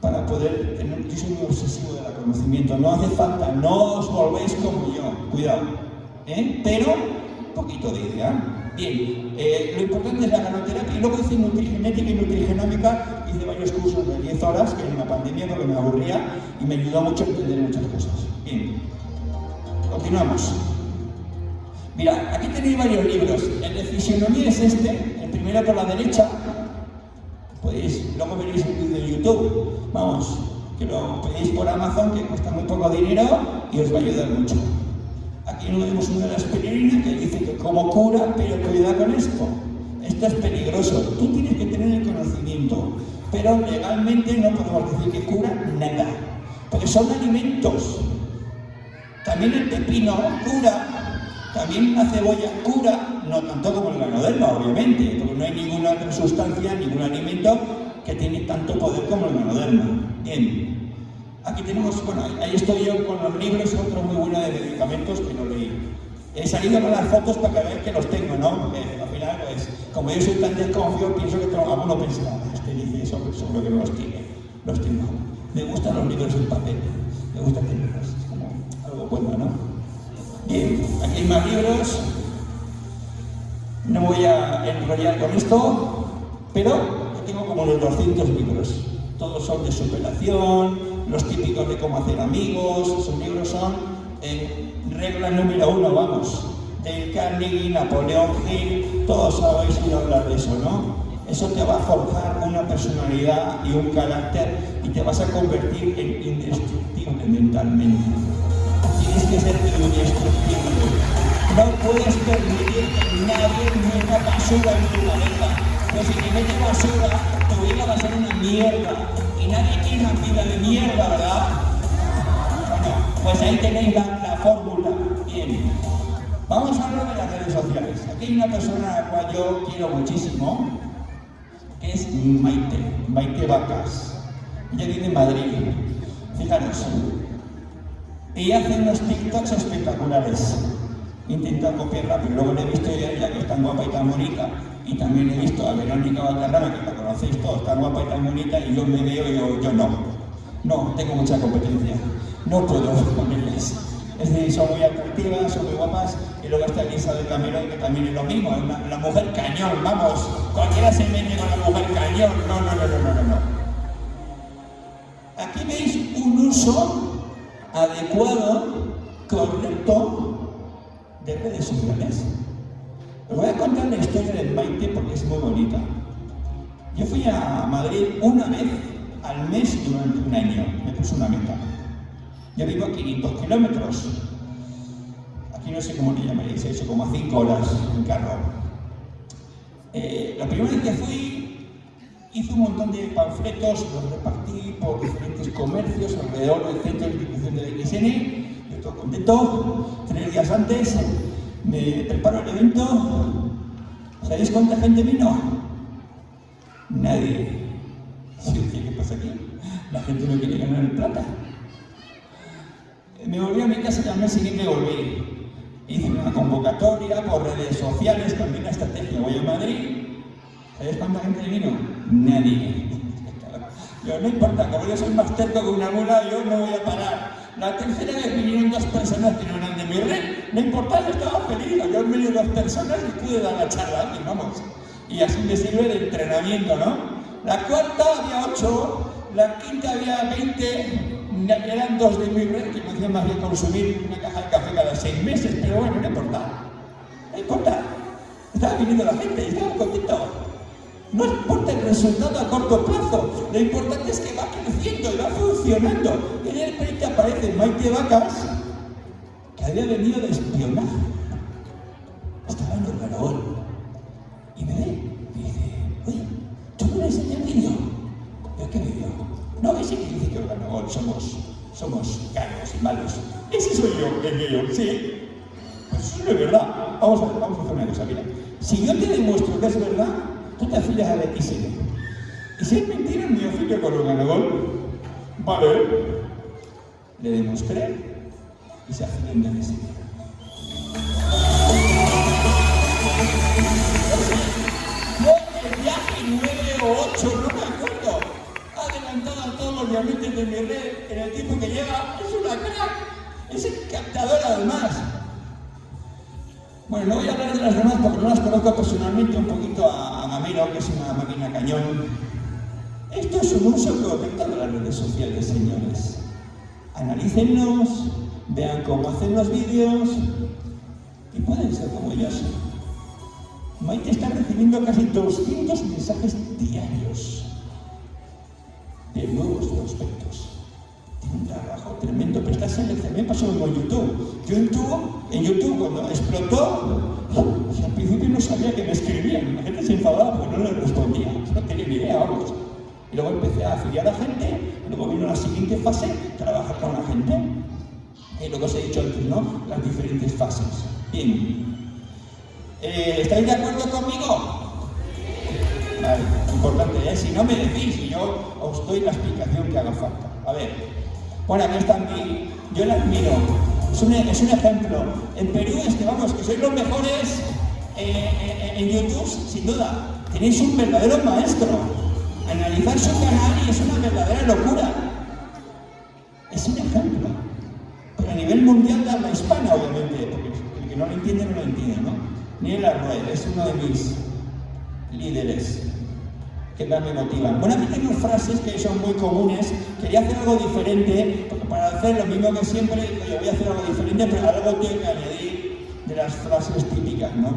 para poder tener. Yo soy muy obsesivo del conocimiento, no hace falta, no os volvéis como yo, cuidado. ¿eh? Pero, un poquito de idea. Bien, eh, lo importante es la ganoterapia y luego hice nutrigenética y nutrigenómica, hice varios cursos de 10 horas, que en la pandemia porque me aburría y me ayudó mucho a entender muchas cosas. Bien, continuamos. Mira, aquí tenéis varios libros. El de fisionomía es este, el primero por la derecha. Podéis, luego veréis el vídeo de YouTube. Vamos, que lo pedéis por Amazon, que cuesta muy poco dinero y os va a ayudar mucho. Aquí tenemos una de las aspirina que dice que como cura, pero cuidado con esto. Esto es peligroso. Tú tienes que tener el conocimiento. Pero legalmente no podemos decir que cura nada. Porque son alimentos. También el pepino cura. También la cebolla cura. No tanto como el ganoderma, obviamente. Porque no hay ninguna otra sustancia, ningún alimento que tiene tanto poder como el ganoderma. Bien. Aquí tenemos, bueno, ahí estoy yo con los libros, otro muy bueno de medicamentos que no leí. He salido con las fotos para que vean que los tengo, ¿no? Porque al final, pues, como yo soy tan desconfiado, pienso que alguno pensará, este dice eso, seguro que no los tiene. Los tengo. Me gustan los libros en papel, me gusta tenerlos, es como algo bueno, ¿no? Bien, aquí hay más libros. No voy a enrollar con esto, pero como unos 200 libros. Todos son de superación, los típicos de cómo hacer amigos, sus libros son eh, regla número uno, vamos, del Carnegie, Napoleón Hill, todos habéis oído hablar de eso, ¿no? Eso te va a forjar una personalidad y un carácter y te vas a convertir en indestructible mentalmente. Tienes que ser indestructible. No puedes permitir que nadie meta basura en tu cabeza. Si te mete basura, tu vida va a ser una mierda. Y nadie tiene una vida de mierda, ¿verdad? Bueno, pues ahí tenéis la, la fórmula. Bien. Vamos a hablar de las redes sociales. Aquí hay una persona a la cual yo quiero muchísimo, que es Maite, Maite Vacas. Ella vive en Madrid. Fijaros, ella hace unos TikToks espectaculares. Intenta copiarla, pero luego le he visto ella que es tan guapa y tan bonita. Y también he visto a Verónica Valderrama, que la conocéis todos, tan guapa y tan bonita, y yo me veo y yo, yo no. No, tengo mucha competencia. No puedo con ellas. Es decir, son muy atractivas, son muy guapas, y luego está Elisa de Camerón, que también es lo mismo, es una, la mujer cañón, vamos, cualquiera se mete con la mujer cañón, no, no, no, no, no, no. Aquí veis un uso adecuado, correcto, de redes sociales. Os voy a contar la historia del Maite porque es muy bonita. Yo fui a Madrid una vez al mes durante un año, me puse una meta. Yo vivo a 500 kilómetros. Aquí no sé cómo le llamaréis eso, como a 5 horas en carro. Eh, la primera vez que fui, hice un montón de panfletos, los repartí por diferentes comercios alrededor del centro de distribución de la XN. Yo estoy contento. Tres días antes me preparo el evento. ¿Sabéis cuánta gente vino? Nadie. ¿Qué pasa aquí? La gente no quiere ganar el plata. Me volví a mi casa y al mes siguiente volví. Hice una convocatoria por redes sociales, también la estrategia. Voy a Madrid. ¿Sabéis cuánta gente vino? Nadie. Yo no importa, como yo soy más terco que una mula, yo no voy a parar. La tercera vez vinieron dos personas que no eran de mi red. No importa, yo estaba feliz. Yo venido dos personas y pude dar la charla y vamos. Y así me sirve de entrenamiento, ¿no? La cuarta había ocho, la quinta había veinte, eran dos de mi red que me hacían más bien consumir una caja de café cada seis meses, pero bueno, no importa. No importa. Estaba viniendo la gente y estaba contento. No importa el resultado a corto plazo, lo importante es que va creciendo y va funcionando. Y de repente aparece Maite Vacas, que había venido de espionaje. Estaba en Organogol. Y me ve y dice, oye, ¿tú no eres el vídeo? ¿Pero qué vídeo? No, ese que dice que Organogol somos, somos caros y malos. Ese soy yo, el vídeo, sí. Pues eso no es verdad. Vamos a, vamos a hacer una cosa, mira. Si yo te demuestro que es verdad, tú te afilias a la XL. Y si es mentira, me afilio con Organogol. Vale. Le demostré y se afilió en la XL. Fue el viaje 9 o 8, no me acuerdo. Adelantado a todos los diamantes de mi red en el tiempo que lleva. Es una crack. Es encantadora además. Bueno, no voy a hablar de las demás porque no las conozco personalmente un poquito a, a Gamero, que es una máquina cañón. Esto es un uso correcto de las redes sociales, señores. Analícenlos, vean cómo hacen los vídeos y pueden ser como ellos. Maite está recibiendo casi 200 mensajes diarios de nuevos prospectos. Un trabajo tremendo, pero está seleccionado. Me pasó con YouTube. YouTube, en YouTube, cuando explotó, o al principio no sabía que me escribían. La gente se enfadaba porque no le respondía. No tenía ni idea, vamos. Y luego empecé a afiliar a gente, luego vino la siguiente fase, trabajar con la gente. Y luego os he dicho antes, ¿no? Las diferentes fases. Bien. Eh, ¿Estáis de acuerdo conmigo? Vale, importante, ¿eh? Si no me decís y yo os doy la explicación que haga falta. A ver, bueno, aquí está mi... Yo la admiro. Es un, es un ejemplo. En Perú es que, vamos, que sois los mejores eh, eh, en YouTube, sin duda. Tenéis un verdadero maestro. Analizar su canal y es una verdadera locura. Es un ejemplo. Pero a nivel mundial de habla hispana, obviamente, porque el que no lo entiende, no lo entiende, ¿no? Niel Arroyo es uno de mis líderes que más me motivan. Bueno, aquí tengo frases que son muy comunes. Quería hacer algo diferente, porque para hacer lo mismo que siempre, yo voy a hacer algo diferente, pero algo tengo que añadir de las frases típicas, ¿no?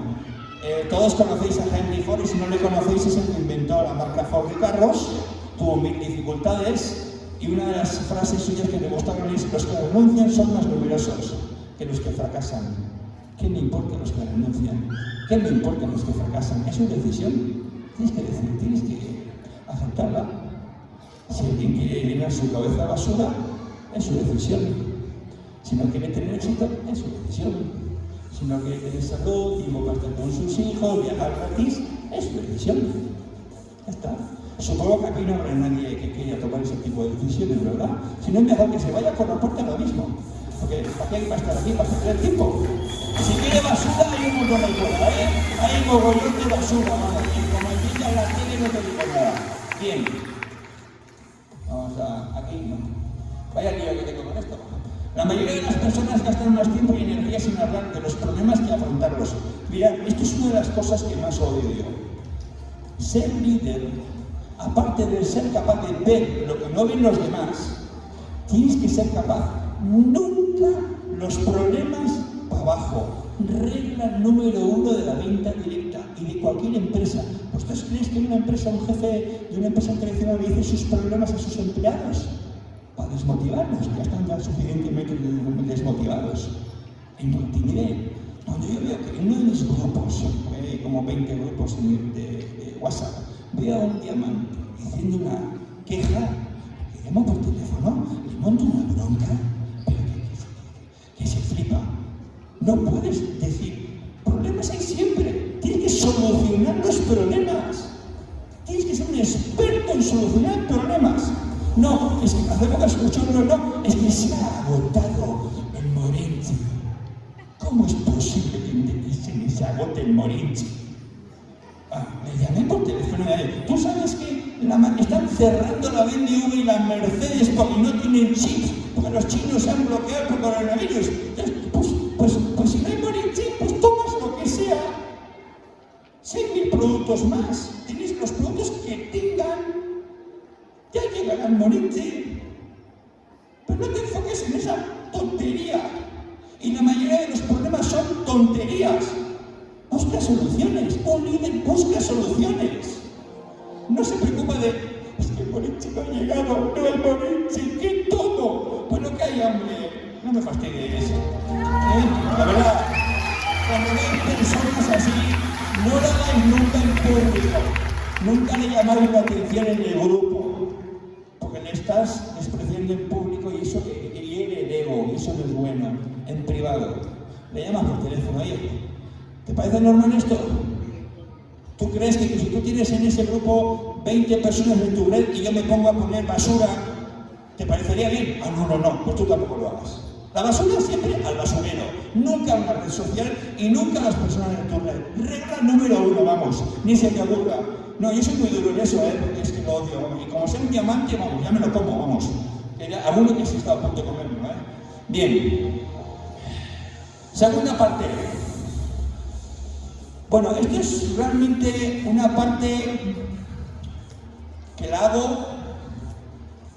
Eh, todos conocéis a Henry Ford y si no le conocéis es el que inventó la marca Ford de carros, tuvo mil dificultades y una de las frases suyas que demostraron es los que renuncian son más numerosos que los que fracasan. ¿Qué me importa los que renuncian? ¿Qué me importa los que fracasan? Es su decisión. Tienes que decidir, tienes que Si alguien quiere llenar su cabeza basura, es su decisión. Si no quiere tener éxito, es su decisión. Si no quiere tener salud, para estar con sus hijos, viajar gratis, es su decisión. Ya está. Supongo que aquí no habrá nadie que quiera tomar ese tipo de decisiones, ¿verdad? Si no es mejor que se vaya por la puerta lo mismo. Porque ¿para qué hay que estar aquí? Para perder tiempo. Si quiere basura, hay un montón ahí fuera, ¿eh? Hay un mogollón de basura, vamos. Y como aquí ya la tiene, no te digo nada. Vamos a... aquí no. Vaya lío que tengo con esto. La mayoría de las personas gastan más tiempo y energía sin hablar de los problemas que afrontarlos. Mirad, esto es una de las cosas que más odio yo. Ser líder, aparte de ser capaz de ver lo que no ven los demás, tienes que ser capaz nunca los problemas para abajo. Regla número uno de la venta directa y de cualquier empresa. ¿Vosotros creéis que una empresa, un jefe de una empresa tradicional le dice sus problemas a sus empleados? Para desmotivarlos, ya están ya suficientemente desmotivados. En multimedia, cuando yo veo que en uno de mis grupos, eh, como 20 grupos de, WhatsApp, veo a un diamante diciendo una queja, le llamo por teléfono, le monto una bronca, pero que se flipa. No puedes decir, solucionar los problemas. Tienes que ser un experto en solucionar problemas. No, es que hace poco escuché no, no, es que se ha agotado el Morenzi. ¿Cómo es posible que se agote el Morenzi? Ah, me llamé por teléfono y ¿tú sabes que están cerrando la BMW y la Mercedes porque no tienen chips? Porque los chinos se han bloqueado por coronavirus. Pues, pues, productos más. Tienes los productos que tengan. Ya llegan al Morenzi. Pero no te enfoques en esa tontería. Y la mayoría de los problemas son tonterías. Busca soluciones. Un líder busca soluciones. No se preocupa de, es que el Morenchi no ha llegado, no el Morenchi, que todo. Bueno, que hay hambre. No me fastidies. ¿Eh? La verdad, cuando veis personas así, no hagáis nunca en público. Nunca le llamáis la atención en el grupo. Porque le estás despreciando en público y eso hiere el ego, y eso no es bueno. En privado. Le llamas por teléfono, oye, ¿Te parece normal esto? ¿Tú crees que si tú tienes en ese grupo 20 personas en tu red y yo me pongo a poner basura, ¿te parecería bien? Ah, no, no, no, pues tú tampoco lo hagas. La basura siempre al basurero, nunca a una red social y nunca a las personas en tu. Regla número uno, vamos, ni se te ocurra. No, yo soy muy duro en eso, ¿eh? porque es que lo odio. Y como sea un diamante, vamos, ya me lo como, vamos. Alguno que se está a punto de comerlo, ¿eh? Bien. Segunda parte. Bueno, esto es realmente una parte que la hago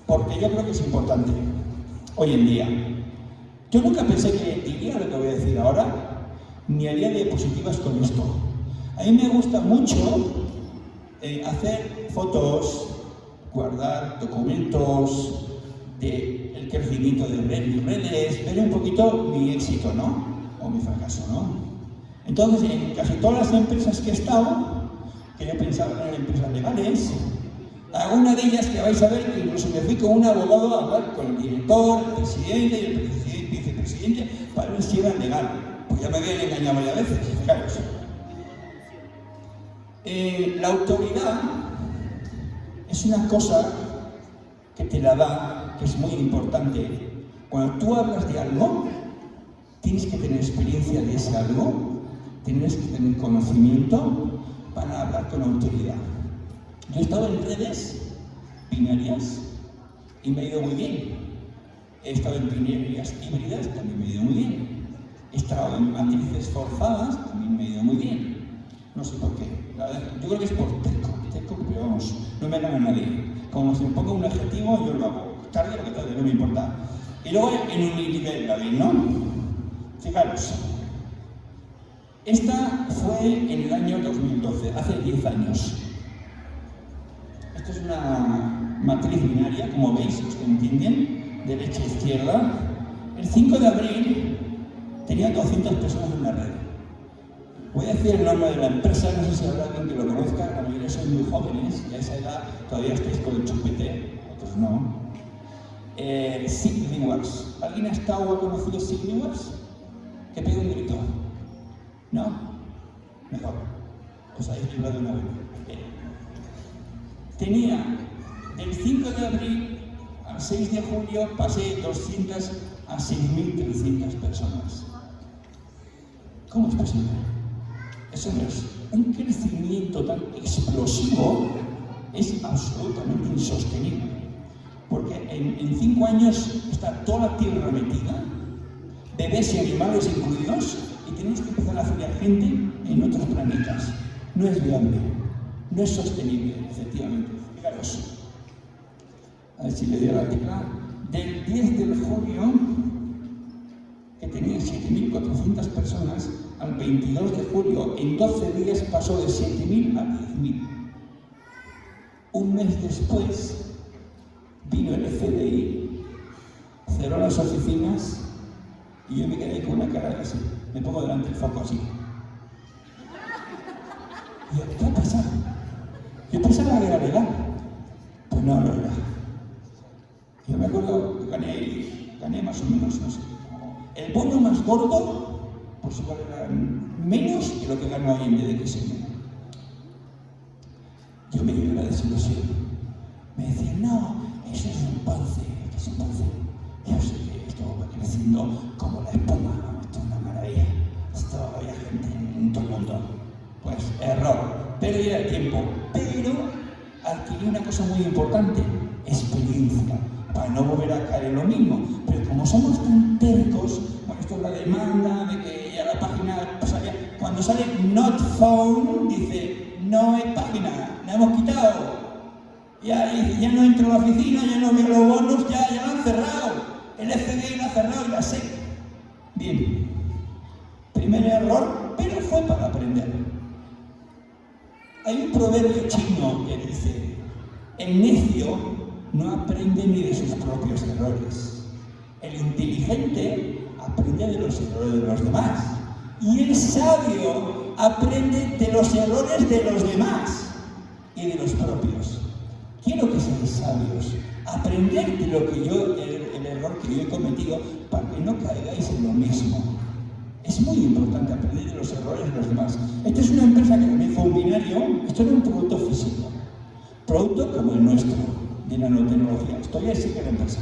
porque yo creo que es importante hoy en día. Yo nunca pensé que diría lo que voy a decir ahora, ni haría diapositivas con esto. A mí me gusta mucho eh, hacer fotos, guardar documentos del crecimiento de redes, ver un poquito mi éxito, ¿no? O mi fracaso, ¿no? Entonces, en casi todas las empresas que he estado, que yo pensaba que eran empresas legales, alguna de ellas que vais a ver incluso me fui con un abogado a hablar con el director, el presidente y el vicepresidente si era legal. Pues ya me habían engañado varias veces, fijaros. Eh, la autoridad es una cosa que te la da, que es muy importante. Cuando tú hablas de algo, tienes que tener experiencia de ese algo tienes que tener conocimiento para hablar con autoridad. Yo he estado en redes binarias y me ha ido muy bien. He estado en binarias híbridas, también me ha ido muy bien. He estado en matrices forzadas, también me ha ido muy bien. No sé por qué. yo creo que es por teco, teco, pero vamos, no me gana nadie. Como si me pongo un objetivo, yo lo hago. Tarde o que tarde, no me importa. Y luego en un nivel David, ¿no? Fijaros, esta fue en el año 2012, hace 10 años. Esto es una matriz binaria, como veis, los que entienden, derecha e izquierda. El 5 de abril tenía 200 personas en la red. Voy a decir el nombre de la empresa, no sé si habrá alguien que lo conozca, la mayoría son muy jóvenes, y a esa edad todavía estáis con el chupete, otros no. Eh, ¿Alguien ha estado o ha conocido Wars? Que pide un grito. ¿No? Mejor. Os habéis librado una vez. Tenía del 5 de abril 6 de julio pasé 200 a 6.300 personas. ¿Cómo es posible? Eso es un crecimiento tan explosivo, es absolutamente insostenible. Porque en, en cinco años está toda la tierra metida, bebés y animales incluidos, y tenemos que empezar a afiliar gente en otros planetas. No es viable, no es sostenible, efectivamente. A ver si le dio la tecla. Del 10 de julio, que tenía 7.400 personas, al 22 de julio, en 12 días pasó de 7.000 a 10.000. Un mes después, vino el FDI, cerró las oficinas y yo me quedé con una cara así me pongo delante del foco así. Y yo, ¿qué ha pasado? Yo pensaba que era legal. Pues no, no era. Yo me acuerdo que gané, gané más o menos, no sé. El bono más gordo, pues igual era menos que lo que ganó ahí en DXM. yo me dio una desilusión. Me decían, no, eso es un ponce, es un ponce. Yo sé que esto va creciendo como la espuma, esto es una maravilla. Esto había gente en todo el mundo. Pues error, perdí el tiempo, pero adquirí una cosa muy importante, experiencia, para no volver a caer en lo mismo. Pero como somos tan tercos, bueno, esto es la demanda de que ya la página pasaría, cuando sale not found, dice, no hay página, la hemos quitado. Ya, ya no entro a la oficina, ya no veo los bonos, ya, ya lo han cerrado. El FBI lo ha cerrado y la sé. Bien, primer error, pero fue para aprender. Hay un proverbio chino que dice, el necio no aprende ni de sus propios errores. El inteligente aprende de los errores de los demás. Y el sabio aprende de los errores de los demás y de los propios. Quiero que seáis sabios, aprender de lo que yo, el, el error que yo he cometido, para que no caigáis en lo mismo. Es muy importante aprender de los errores de los demás. Esta es una empresa que comenzó un binario, esto era un producto físico, producto como el nuestro, de nanotecnología. Estoy así que la empresa.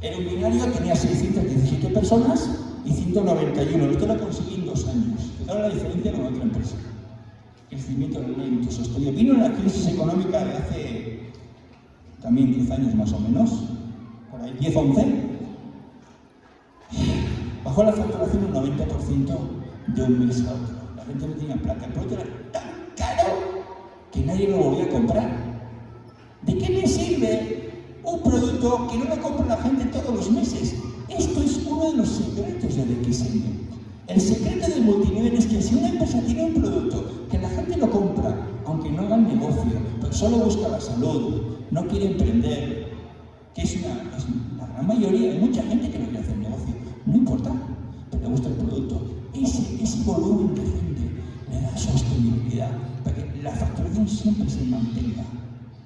Era un binario, tenía 617 personas y 191. Esto lo conseguí en dos años. Fijaros la diferencia con otra empresa. Crecimiento lento, sostenido. Vino la crisis económica de hace también 10 años más o menos, por ahí 10, 11 Bajó la facturación un 90% de un mes a otro. La gente no tenía plata. El producto era tan caro que nadie lo volvía a comprar. ¿De qué le sirve un producto que no lo compra la gente todos los meses? Esto es uno de los secretos del XM. El secreto del multinivel es que si una empresa tiene un producto que la gente lo compra, aunque no haga negocio, pero solo busca la salud, no quiere emprender, que es una, la gran mayoría, hay mucha gente que no quiere hacer negocio, no importa, pero le gusta el producto. Ese, volumen de le da sostenibilidad para que la facturación siempre se mantenga.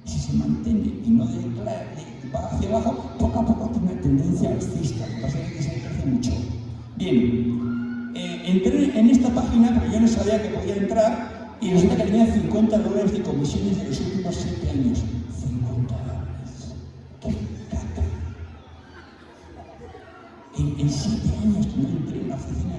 Si se mantiene y no de, de, va hacia abajo, poco a poco tiene una tendencia alcista, lo que pasa es que se crece mucho. Bien, eh, entré en esta página, pero yo no sabía que podía entrar, y resulta que tenía 50 dólares de comisiones de los últimos 7 años. 50 dólares. ¡Qué caca! En, en siete años que no entré en una oficina.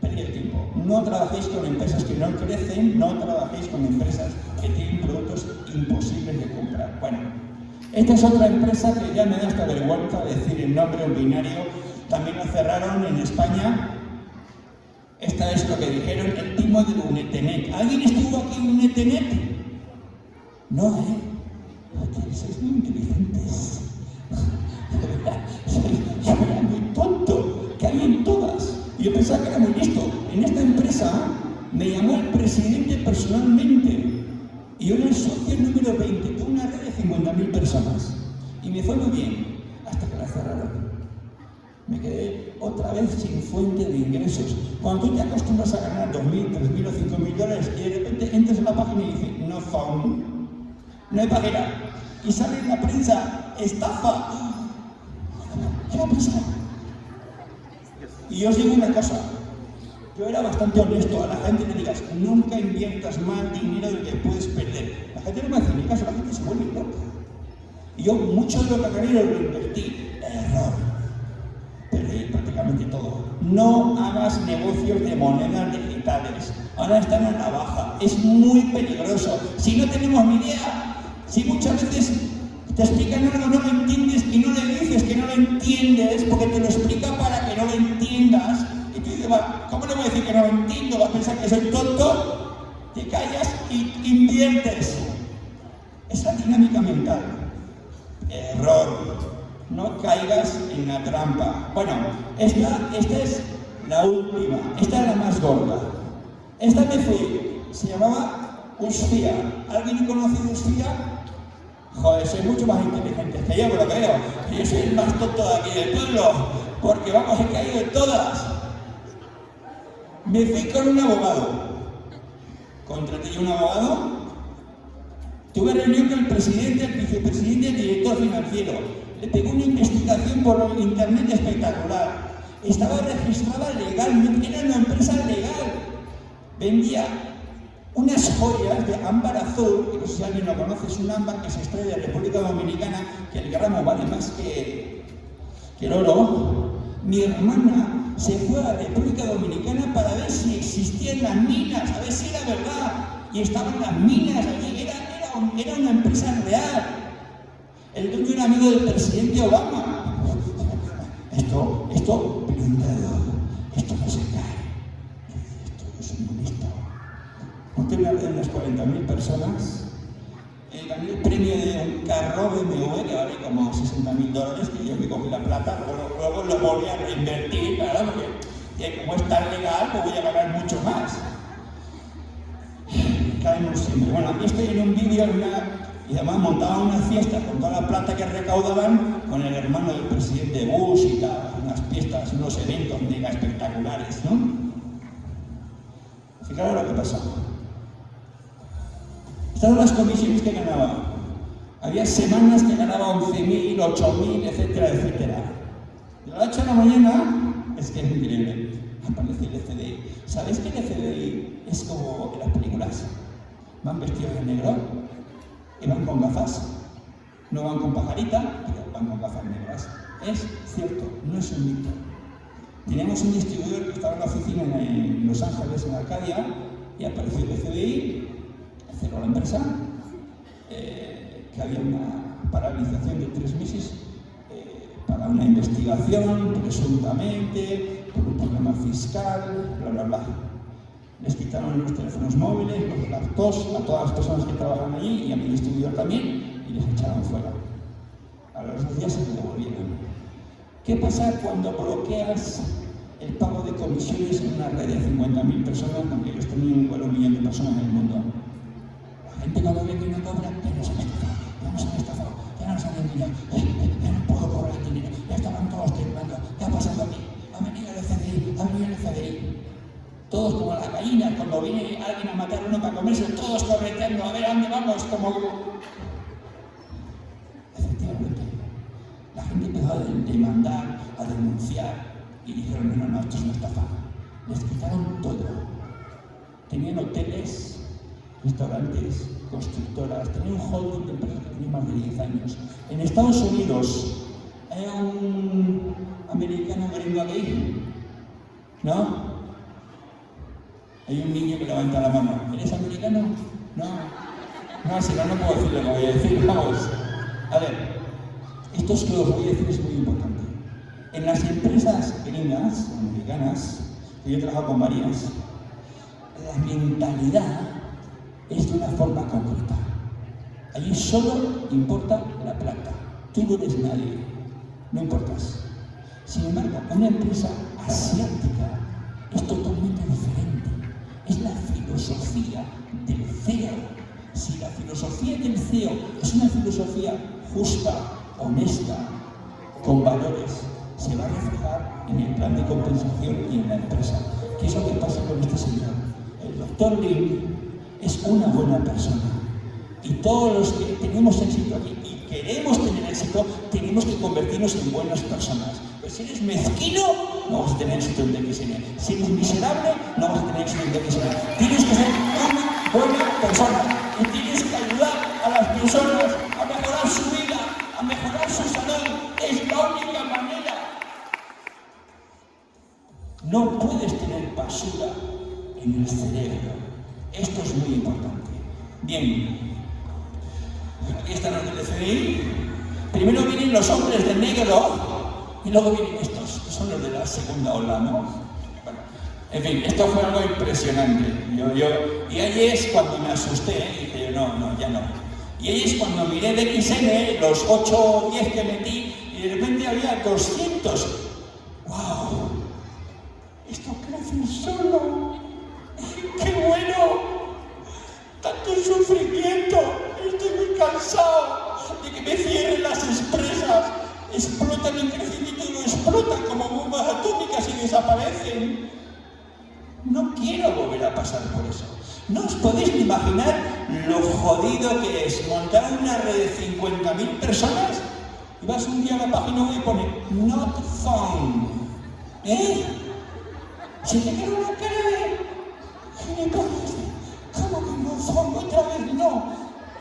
Perder tiempo. No trabajéis con empresas que no crecen, no trabajéis con empresas que tienen productos imposibles de comprar. Bueno, esta es otra empresa que ya me da esta vergüenza decir el nombre, un binario. También lo cerraron en España. Esta es lo que dijeron, el timo de Unetenet. ¿Alguien estuvo aquí en Unetenet? No, ¿eh? Sois muy inteligentes. Yo era muy tonto, que había en todas. Yo pensaba que era muy listo. En esta empresa me llamó el presidente personalmente. Y era el socio número 20, tuve una red de 50.000 personas. Y me fue muy bien, hasta que la cerraron. Me quedé otra vez sin fuente de ingresos. Cuando tú te acostumbras a ganar 2.000, 3.000 o 5.000 dólares y de repente entras en la página y dices, no found, no hay página. Y sale en la prensa, estafa. ¿Qué va a pasar? Y os digo una cosa, yo era bastante honesto, a la gente le digas, nunca inviertas más dinero del que puedes perder. La gente no me hace ni caso, la gente se vuelve loca. Y yo mucho de lo que gané lo invertí. Error. Perdí prácticamente todo. No hagas negocios de monedas digitales. Ahora están a la baja. Es muy peligroso. Si no tenemos ni idea, si muchas veces te explican algo, no lo entiendes y no le dices que no lo entiendes porque te lo explica para que no lo entiendas. Y tú dices, "Va, ¿cómo le voy a decir que no entiendo? ¿Vas a pensar que soy tonto? Te callas y inviertes. Esa dinámica mental. Error. No caigas en la trampa. Bueno, esta, esta es la última. Esta es la más gorda. Esta me fui. Se llamaba Usfia. ¿Alguien ha conocido Usfia? Joder, soy mucho más inteligente que yo, me lo creo. Yo soy el más tonto de aquí del pueblo, porque vamos, he caído en todas. Me fui con un abogado. Contraté yo un abogado. Tuve reunión con el presidente, el vicepresidente y el director financiero. Le pegó una investigación por internet espectacular. Estaba registrada legalmente, era una empresa legal. Vendía unas joyas de ámbar azul, que no sé si alguien lo conoce, es un ámbar que se extrae de República Dominicana, que el gramo vale más que, que el oro. Mi hermana se fue a la República Dominicana para ver si existían las minas, a ver si era verdad. Y estaban las minas allí, era, era, era una empresa real. El dueño era amigo del presidente Obama. Esto, esto, esto no se cae. Esto es un bonito. No te de unas 40.000 personas. Gané el premio de un carro BMW que vale como 60.000 dólares, que yo me cogí la plata, luego, luego lo volví a reinvertir, claro, porque como es tan legal, pues voy a ganar mucho más. Caemos siempre. Bueno, aquí estoy en un vídeo y además montaban una fiesta con toda la plata que recaudaban con el hermano del presidente Bush y tal, unas fiestas, unos eventos mega espectaculares, ¿no? Fijaros lo que pasó. Estaban las comisiones que ganaba. Había semanas que ganaba 11.000, 8.000, etcétera, etcétera. De la noche a la mañana, es que es increíble, aparece el FDI. ¿Sabéis que el FDI es como en las películas? Van vestidos de negro, y van con gafas. No van con pajarita, pero van con gafas negras. Es cierto, no es un mito. Teníamos un distribuidor que estaba en la oficina en Los Ángeles, en Arcadia, y apareció el FBI, cerró la empresa, eh, que había una paralización de tres meses eh, para una investigación, presuntamente, por un problema fiscal, bla, bla, bla les quitaron los teléfonos móviles, los laptops a todas las personas que trabajan allí y a mi distribuidor también y les echaron fuera. A los dos días se devolvieron. ¿Qué pasa cuando bloqueas el pago de comisiones en una red de 50.000 personas, aunque ellos tenían un millón de personas en el mundo? Gente cuando ve que no cobra, ya nos han estafado, ya nos han estafado, ya nos han engañado, ya no puedo cobrar el dinero, ya estaban todos temblando, ¿qué ha pasado aquí? Ha venido el FDI, ha venido el FDI todos como las gallinas, cuando viene alguien a matar a uno para comerse, todos correteando, a ver a dónde vamos, como... Efectivamente, la gente empezó a demandar, a denunciar, y dijeron, no, no, esto es una estafa. Les quitaron todo. Tenían hoteles, restaurantes, constructoras, tenían un holding de empresas que tenía más de 10 años. En Estados Unidos hay un americano gringo gay, ¿no? Hay un niño que levanta la mano. ¿Eres americano? No. No, si no, no puedo decir lo que voy a decir. Vamos. A ver, esto es que os voy a decir es muy importante. En las empresas gringas, americanas, que yo he trabajado con varias, la mentalidad es de una forma concreta. Allí solo importa la plata. Tú no eres nadie. No importas. Sin embargo, una empresa asiática es totalmente diferente es la filosofía del CEO. Si la filosofía del CEO es una filosofía justa, honesta, con valores, se va a reflejar en el plan de compensación y en la empresa. ¿Qué es lo que pasa con este señor? El doctor Lee es una buena persona. Y todos los que tenemos éxito aquí y queremos tener éxito, tenemos que convertirnos en buenas personas. Si eres mezquino, no vas a tener éxito en DXN. Si eres miserable, no vas a tener éxito en DXN. Tienes que ser una buena persona y tienes que ayudar a las personas a mejorar su vida, a mejorar su salud. Es la única manera. No puedes tener basura en el cerebro. Esto es muy importante. Bien, aquí están los del FDI. Primero vienen los hombres de negro y luego vienen estos, que son los de la segunda ola, ¿no? Bueno, en fin, esto fue algo impresionante. Yo, yo, y ahí es cuando me asusté, dije, no, no, ya no. Y ahí es cuando miré de XN, los 8 o 10 que metí, y de repente había 200. ¡Wow! Esto crece solo. Sufrimiento. Estoy muy cansado de que me cierren las empresas explotan el crecimiento y lo explotan como bombas atómicas y desaparecen. No quiero volver a pasar por eso. No os podéis imaginar lo jodido que es montar una red de 50.000 personas y vas un día a la página web y pone not found. ¿Eh? Se te queda una cara de ¿Cómo favor, otra vez no.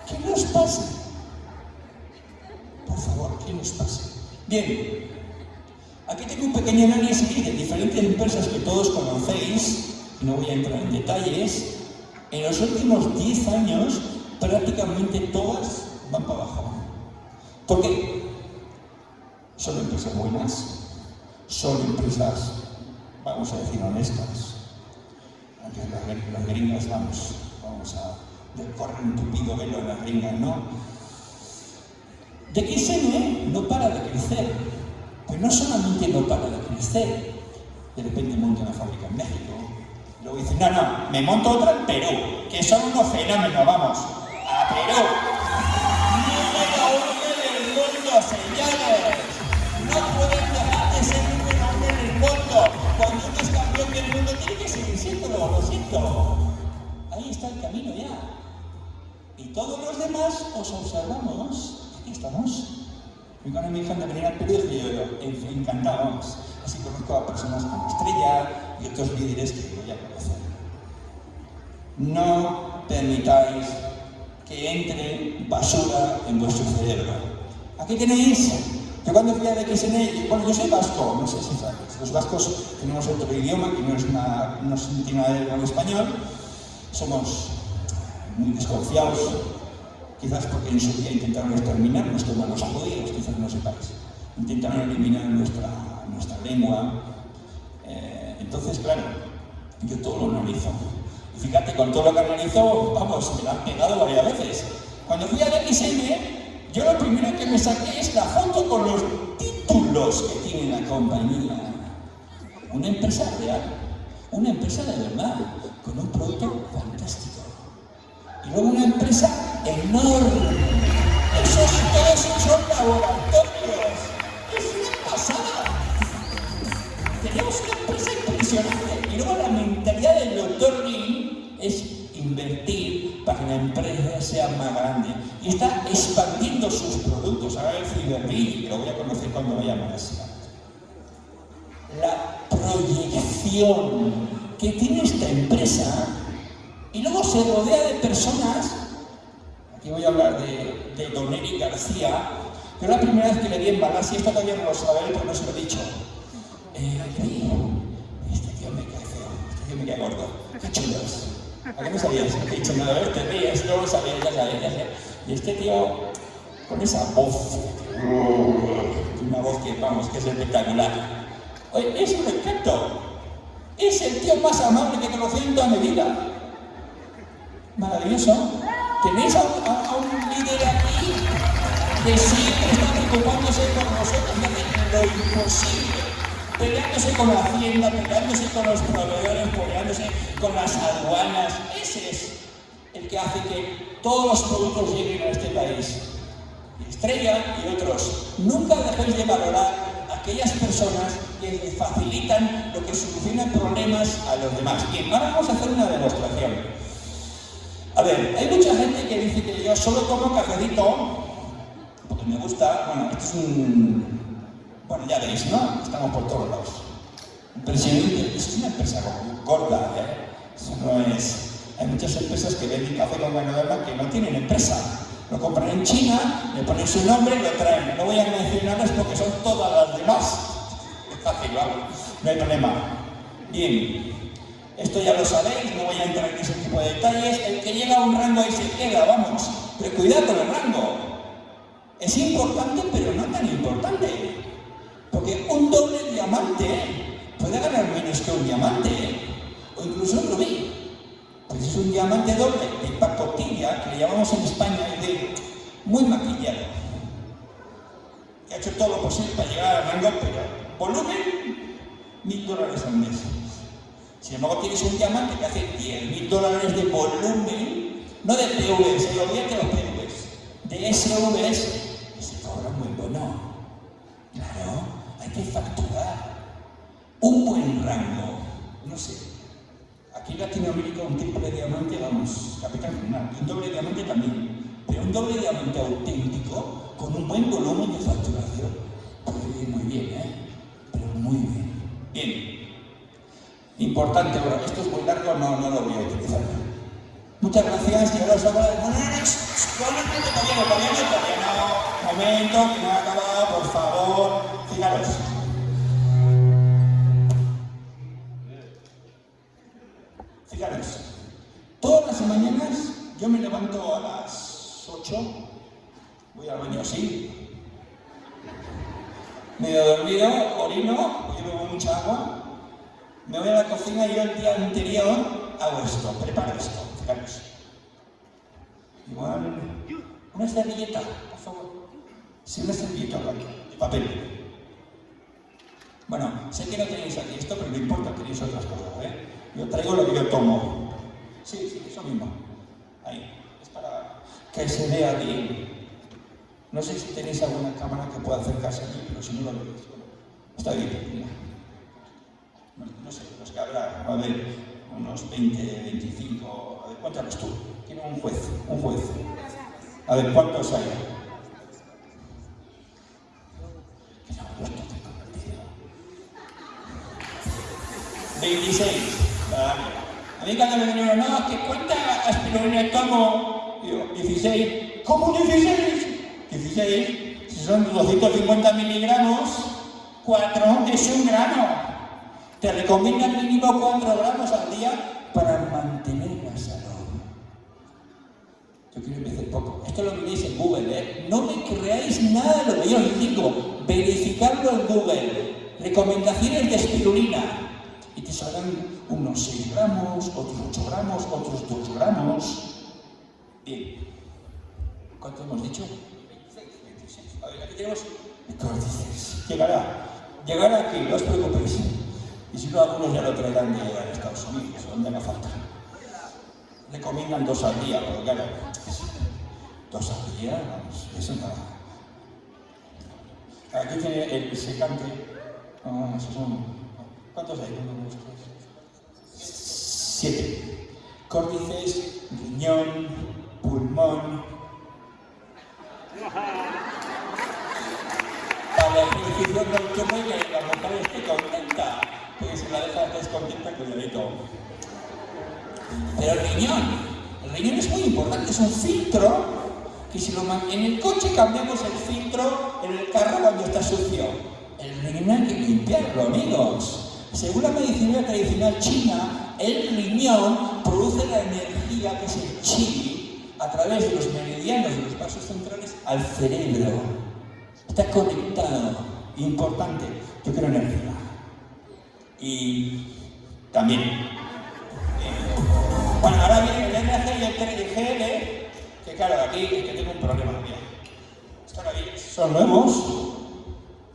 ¿Qué nos pasa? Por favor, ¿qué nos pasa? Bien, aquí tengo un pequeño análisis de diferentes empresas que todos conocéis, no voy a entrar en detalles. En los últimos 10 años, prácticamente todas van para abajo. ¿Por qué? Son empresas buenas, son empresas, vamos a decir, honestas. Las gringas, vamos, vamos a correr un tupido velo las gringas, ¿no? De XN no para de crecer, pues no solamente no para de crecer, de repente monta una fábrica en México, luego dice, no, no, me monto otra en Perú, que son unos fenómenos, vamos, a Perú. Del mundo, tiene que seguir siéndolo, lo siento. Ahí está el camino ya. Y todos los demás os observamos. Aquí estamos. Cuando me de venir al Perú, dije yo, yo encantado, vamos. Así conozco a personas como Estrella y otros líderes que voy a conocer. No permitáis que entre basura en vuestro cerebro. Aquí tenéis, que cuando fui a XN, bueno, yo soy vasco, no sé si sabes, los vascos tenemos otro idioma que no es una, no tiene nada ver con español, somos muy desconfiados, quizás porque en su día intentaron exterminarnos como los judíos, quizás no sepáis, intentaron eliminar nuestra, nuestra lengua, eh, entonces claro, yo todo lo analizo, Fíjate, con todo lo que analizó, vamos, me la han pegado varias veces. Cuando fui al XM, yo lo primero que me saqué es la foto con los títulos que tiene la compañía. Una empresa real, una empresa de verdad, con un producto fantástico. Y luego una empresa enorme. Esos todos son laboratorios. Es una pasada. Tenemos una empresa impresionante. Y luego la mentalidad del doctor Lee es invertir para que la empresa sea más grande. Y está expandiendo sus productos. Ahora el Ciberbill, que lo voy a conocer cuando vaya a Malasia. La proyección que tiene esta empresa y luego se rodea de personas, aquí voy a hablar de, de Don Eric García, que la primera vez que le vi en Malasia, esto todavía no lo sabe, porque no se lo he dicho. Eh, este tío me cae feo, este tío me cae gordo, qué chulos. ¿A qué no sabías? He dicho, nada, ver, te ríes, no lo sabía, ya sabía, ya. Y este tío, con esa voz, una voz que, vamos, que es espectacular. Oye, es un encanto. Es el tío más amable que he conocido en toda mi vida. Maravilloso. Tenéis a, un líder aquí que siempre está preocupándose por nosotros lo imposible peleándose con la hacienda, peleándose con los proveedores, peleándose con las aduanas. Ese es el que hace que todos los productos lleguen a este país. Estrella y otros. Nunca dejéis de valorar aquellas personas que le facilitan lo que solucionan problemas a los demás. Bien, ahora vamos a hacer una demostración. A ver, hay mucha gente que dice que yo solo tomo cafecito porque me gusta, bueno, esto es un, bueno, ya veis, ¿no? Estamos por todos lados. Impresionante, es una empresa gorda, ¿eh? Eso no es... Hay muchas empresas que venden café con ganadora que no tienen empresa. Lo compran en China, le ponen su nombre y lo traen. No voy a mencionarles porque son todas las demás. Es fácil, vamos. No hay problema. Bien. Esto ya lo sabéis, no voy a entrar en ese tipo de detalles. El que llega a un rango ahí se queda, vamos. Pero cuidado con el rango. Es importante, pero no tan importante. Porque un doble diamante puede ganar menos que un diamante, o incluso un rubí. Pues es un diamante doble de pacotilla, que le llamamos en España de muy maquillado. Que ha hecho todo lo posible para llegar al rango, pero volumen, mil dólares al mes. Sin embargo, tienes un diamante que hace 10 mil dólares de volumen, no de PVs, se olviden de los PVs, de SVs, que se cobra muy bueno. Claro, hay que facturar un buen rango. No sé, aquí en Latinoamérica un triple diamante, vamos, capital criminal, un doble diamante también, pero un doble diamante auténtico con un buen volumen de facturación puede muy bien, ¿eh? Pero muy bien. Bien. Importante, bueno, esto es muy largo, no, no lo voy a utilizar. Muchas gracias. Y ahora os hago. Momento, que no ha acabado, por favor. Fijaros. A las 8, voy al baño así, medio dormido, orino, yo bebo mucha agua, me voy a la cocina y yo el día anterior hago esto, preparo esto, fijaros. Igual, una servilleta, por favor. Sí, una servilleta de papel. Bueno, sé que no tenéis aquí esto, pero no importa, tenéis otras cosas, ¿eh? Yo traigo lo que yo tomo. Sí, sí, eso mismo. Ahí. Que se vea bien. No sé si tenéis alguna cámara que pueda acercarse aquí, pero si no lo veis. Está bien. No, no sé, los que habrá, a ver, unos 20, 25, a ver, cuéntanos tú. Tiene un juez, un juez. A ver, ¿cuántos hay? 26. Vale. A mí cuando me dijeron, no, que cuánta aspirina tomo, digo, 16. ¿Cómo 16? 16. Si son 250 miligramos, 4 es un gramo. Te recomiendan mínimo 4 gramos al día para mantener la salud. Yo quiero empezar poco. Esto lo veréis en Google, ¿eh? No me creáis nada de lo que yo os digo. Verificarlo en Google. Recomendaciones de espirulina. Y te saldrán unos 6 gramos, otros 8 gramos, otros 2 gramos. Bien. ¿Cuánto hemos dicho? 26. A ver, aquí tenemos 26. Llegará. Llegará aquí, no os preocupéis. Y si no, algunos ya lo traerán de Estados Unidos, donde haga falta. Recomiendan dos al día, pero claro, dos al día, vamos, eso nada. Aquí tiene el secante. Ah, esos son. ¿Cuántos hay? Uno, dos, tres. Siete. Córdices, riñón, pulmón. Para la ejercicio nocturno y que la mujer esté contenta. Porque si la deja descontenta, cuidadito. Pero el riñón, el riñón es muy importante, es un filtro que si lo en el coche cambiamos el filtro en el carro cuando está sucio. El riñón hay que limpiarlo, amigos. Según la medicina tradicional china, el riñón produce la energía que es el chi a través de los meridianos de los vasos centrales al cerebro. Está conectado, importante. Yo quiero energía. Y también. bueno, ahora viene el NAC y el TNGL, que claro, aquí es que tengo un problema. Mira. Esto viene, son nuevos.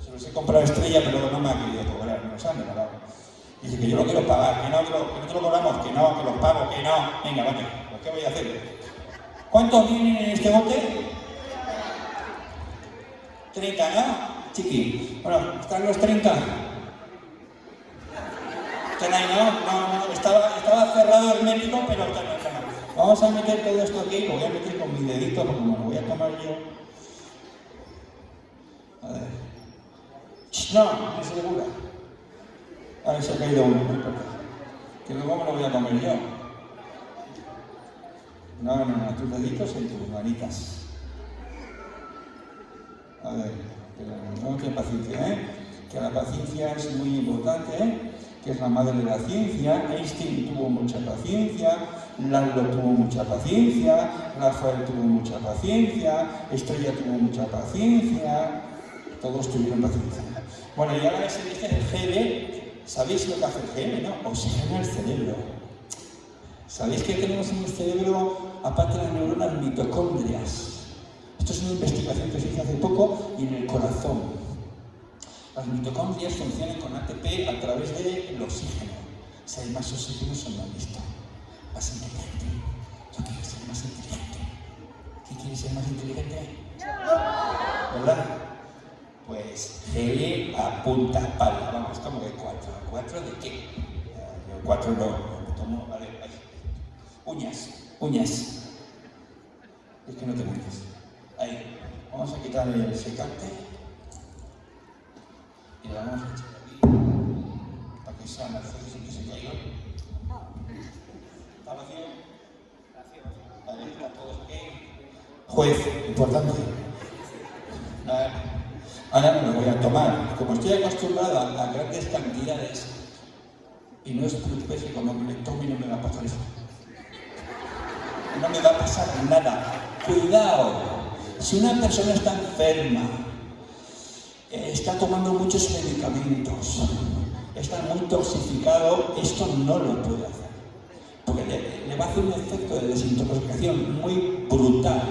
Se los he comprado estrella, pero no me ha querido cobrar, no los han regalado. Dice que yo lo quiero pagar, que no, lo, que no te lo cobramos, que no, que los pago, que no. Venga, vale, pues ¿qué voy a hacer? ¿Cuántos vienen en este bote? 30, ¿no? Chiqui. Bueno, ¿están los 30? ¿Están ahí, no? No, no, estaba, estaba cerrado el médico, pero están. Vamos a meter todo esto aquí, lo voy a meter con mi dedito, porque como lo voy a tomar yo. A ver. No, no es segura. A ver, se ha caído uno, no importa. Que luego me lo voy a comer yo. No, no, no, tus deditos en tus manitas. A ver, pero no, que paciencia, ¿eh? Que la paciencia es muy importante, ¿eh? Que es la madre de la ciencia. Einstein tuvo mucha paciencia, Lalo tuvo mucha paciencia, Rafael tuvo mucha paciencia, Estrella tuvo mucha paciencia, todos tuvieron paciencia. Bueno, y ahora ese dice el GL, ¿sabéis lo que hace el GL, no? Oxigena el cerebro. ¿Sabéis que tenemos en el cerebro, aparte de las neuronas, mitocondrias? Esto es una investigación que se hizo hace poco y en el corazón. Las mitocondrias funcionan con ATP a través del oxígeno. Si hay más oxígeno, son más listo, más inteligente. Yo quiero ser más inteligente. ¿Quién quiere ser más inteligente? ¿Verdad? Pues GL apunta pala. Vamos, como que cuatro. ¿Cuatro de qué? Eh, Yo cuatro no, Uñas, uñas. Es que no te metes. Ahí. Vamos a quitar el secante. Y lo vamos a echar aquí. Para que sea Mercedes y que se caiga. ¿Está vacío? juez importante. Ah, Ahora me lo voy a tomar. Como estoy acostumbrada a grandes cantidades, y no es preocupéis que cuando me tome no me va a pasar. No me va a pasar nada. Cuidado. Si una persona está enferma, eh, está tomando muchos medicamentos, está muy toxificado, esto no lo puede hacer. Porque le, va a hacer un efecto de desintoxicación muy brutal,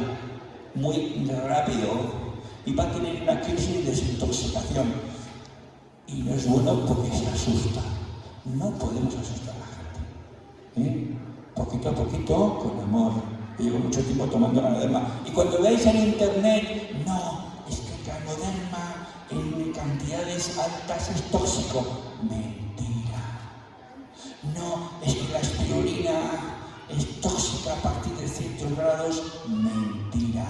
muy rápido, y va a tener una crisis de desintoxicación. Y no es bueno porque se asusta. No podemos asustar a la gente. ¿eh? Poquito a poquito, con amor. Llevo mucho tiempo tomando ganoderma. Y cuando veáis en internet, no, es que ganoderma en cantidades altas es tóxico. Mentira. No, es que la espirulina es tóxica a partir de ciertos grados. Mentira.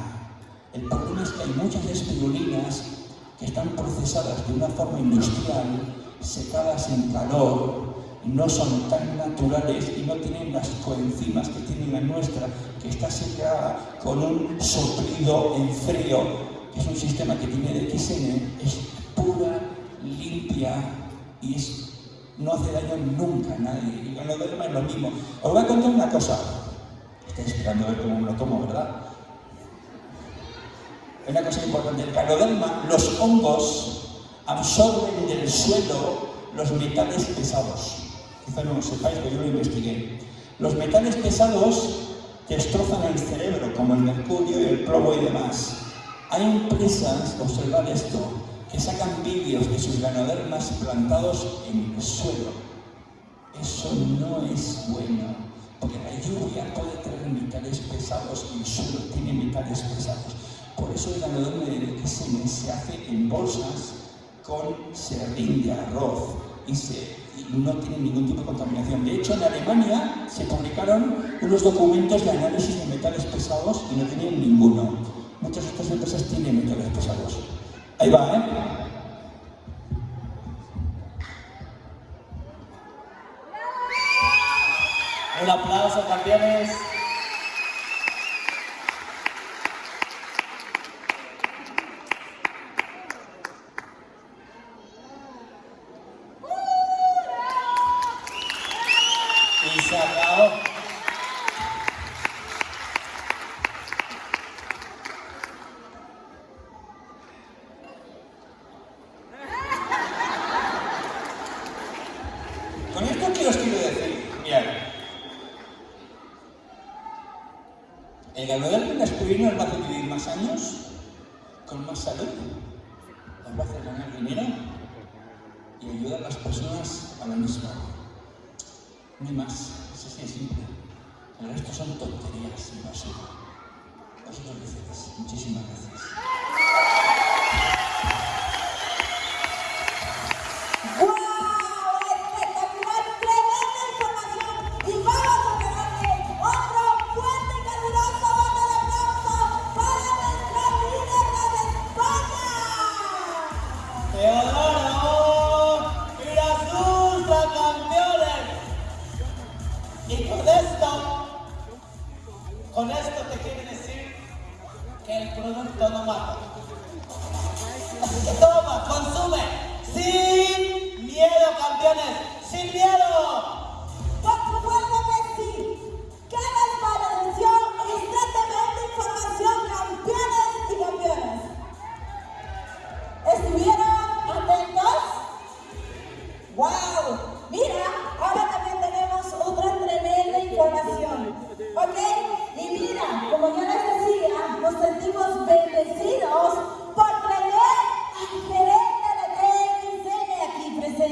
El problema es que hay muchas espirulinas que están procesadas de una forma industrial, secadas en calor, no son tan naturales y no tienen las coenzimas que tiene la nuestra, que está secada con un soplido en frío, es un sistema que tiene de XN, es pura, limpia y no hace daño nunca a nadie. Y con lo demás es lo mismo. Os voy a contar una cosa. Estoy esperando a ver cómo me lo tomo, ¿verdad? Una cosa importante, el canoderma, los hongos absorben del suelo los metales pesados. Quizá no lo sepáis, pero yo lo investigué. Los metales pesados destrozan el cerebro, como el mercurio y el plomo y demás. Hay empresas, observad esto, que sacan vídeos de sus ganodermas plantados en el suelo. Eso no es bueno, porque la lluvia puede traer metales pesados y el suelo tiene metales pesados. Por eso el ganoderma de se hace en bolsas con serrín de arroz y, no tiene ningún tipo de contaminación. De hecho, en Alemania se publicaron unos documentos de análisis de metales pesados y no tenían ninguno. Muchas de estas empresas tienen metales pesados. Ahí va, ¿eh? Un aplauso, campeones.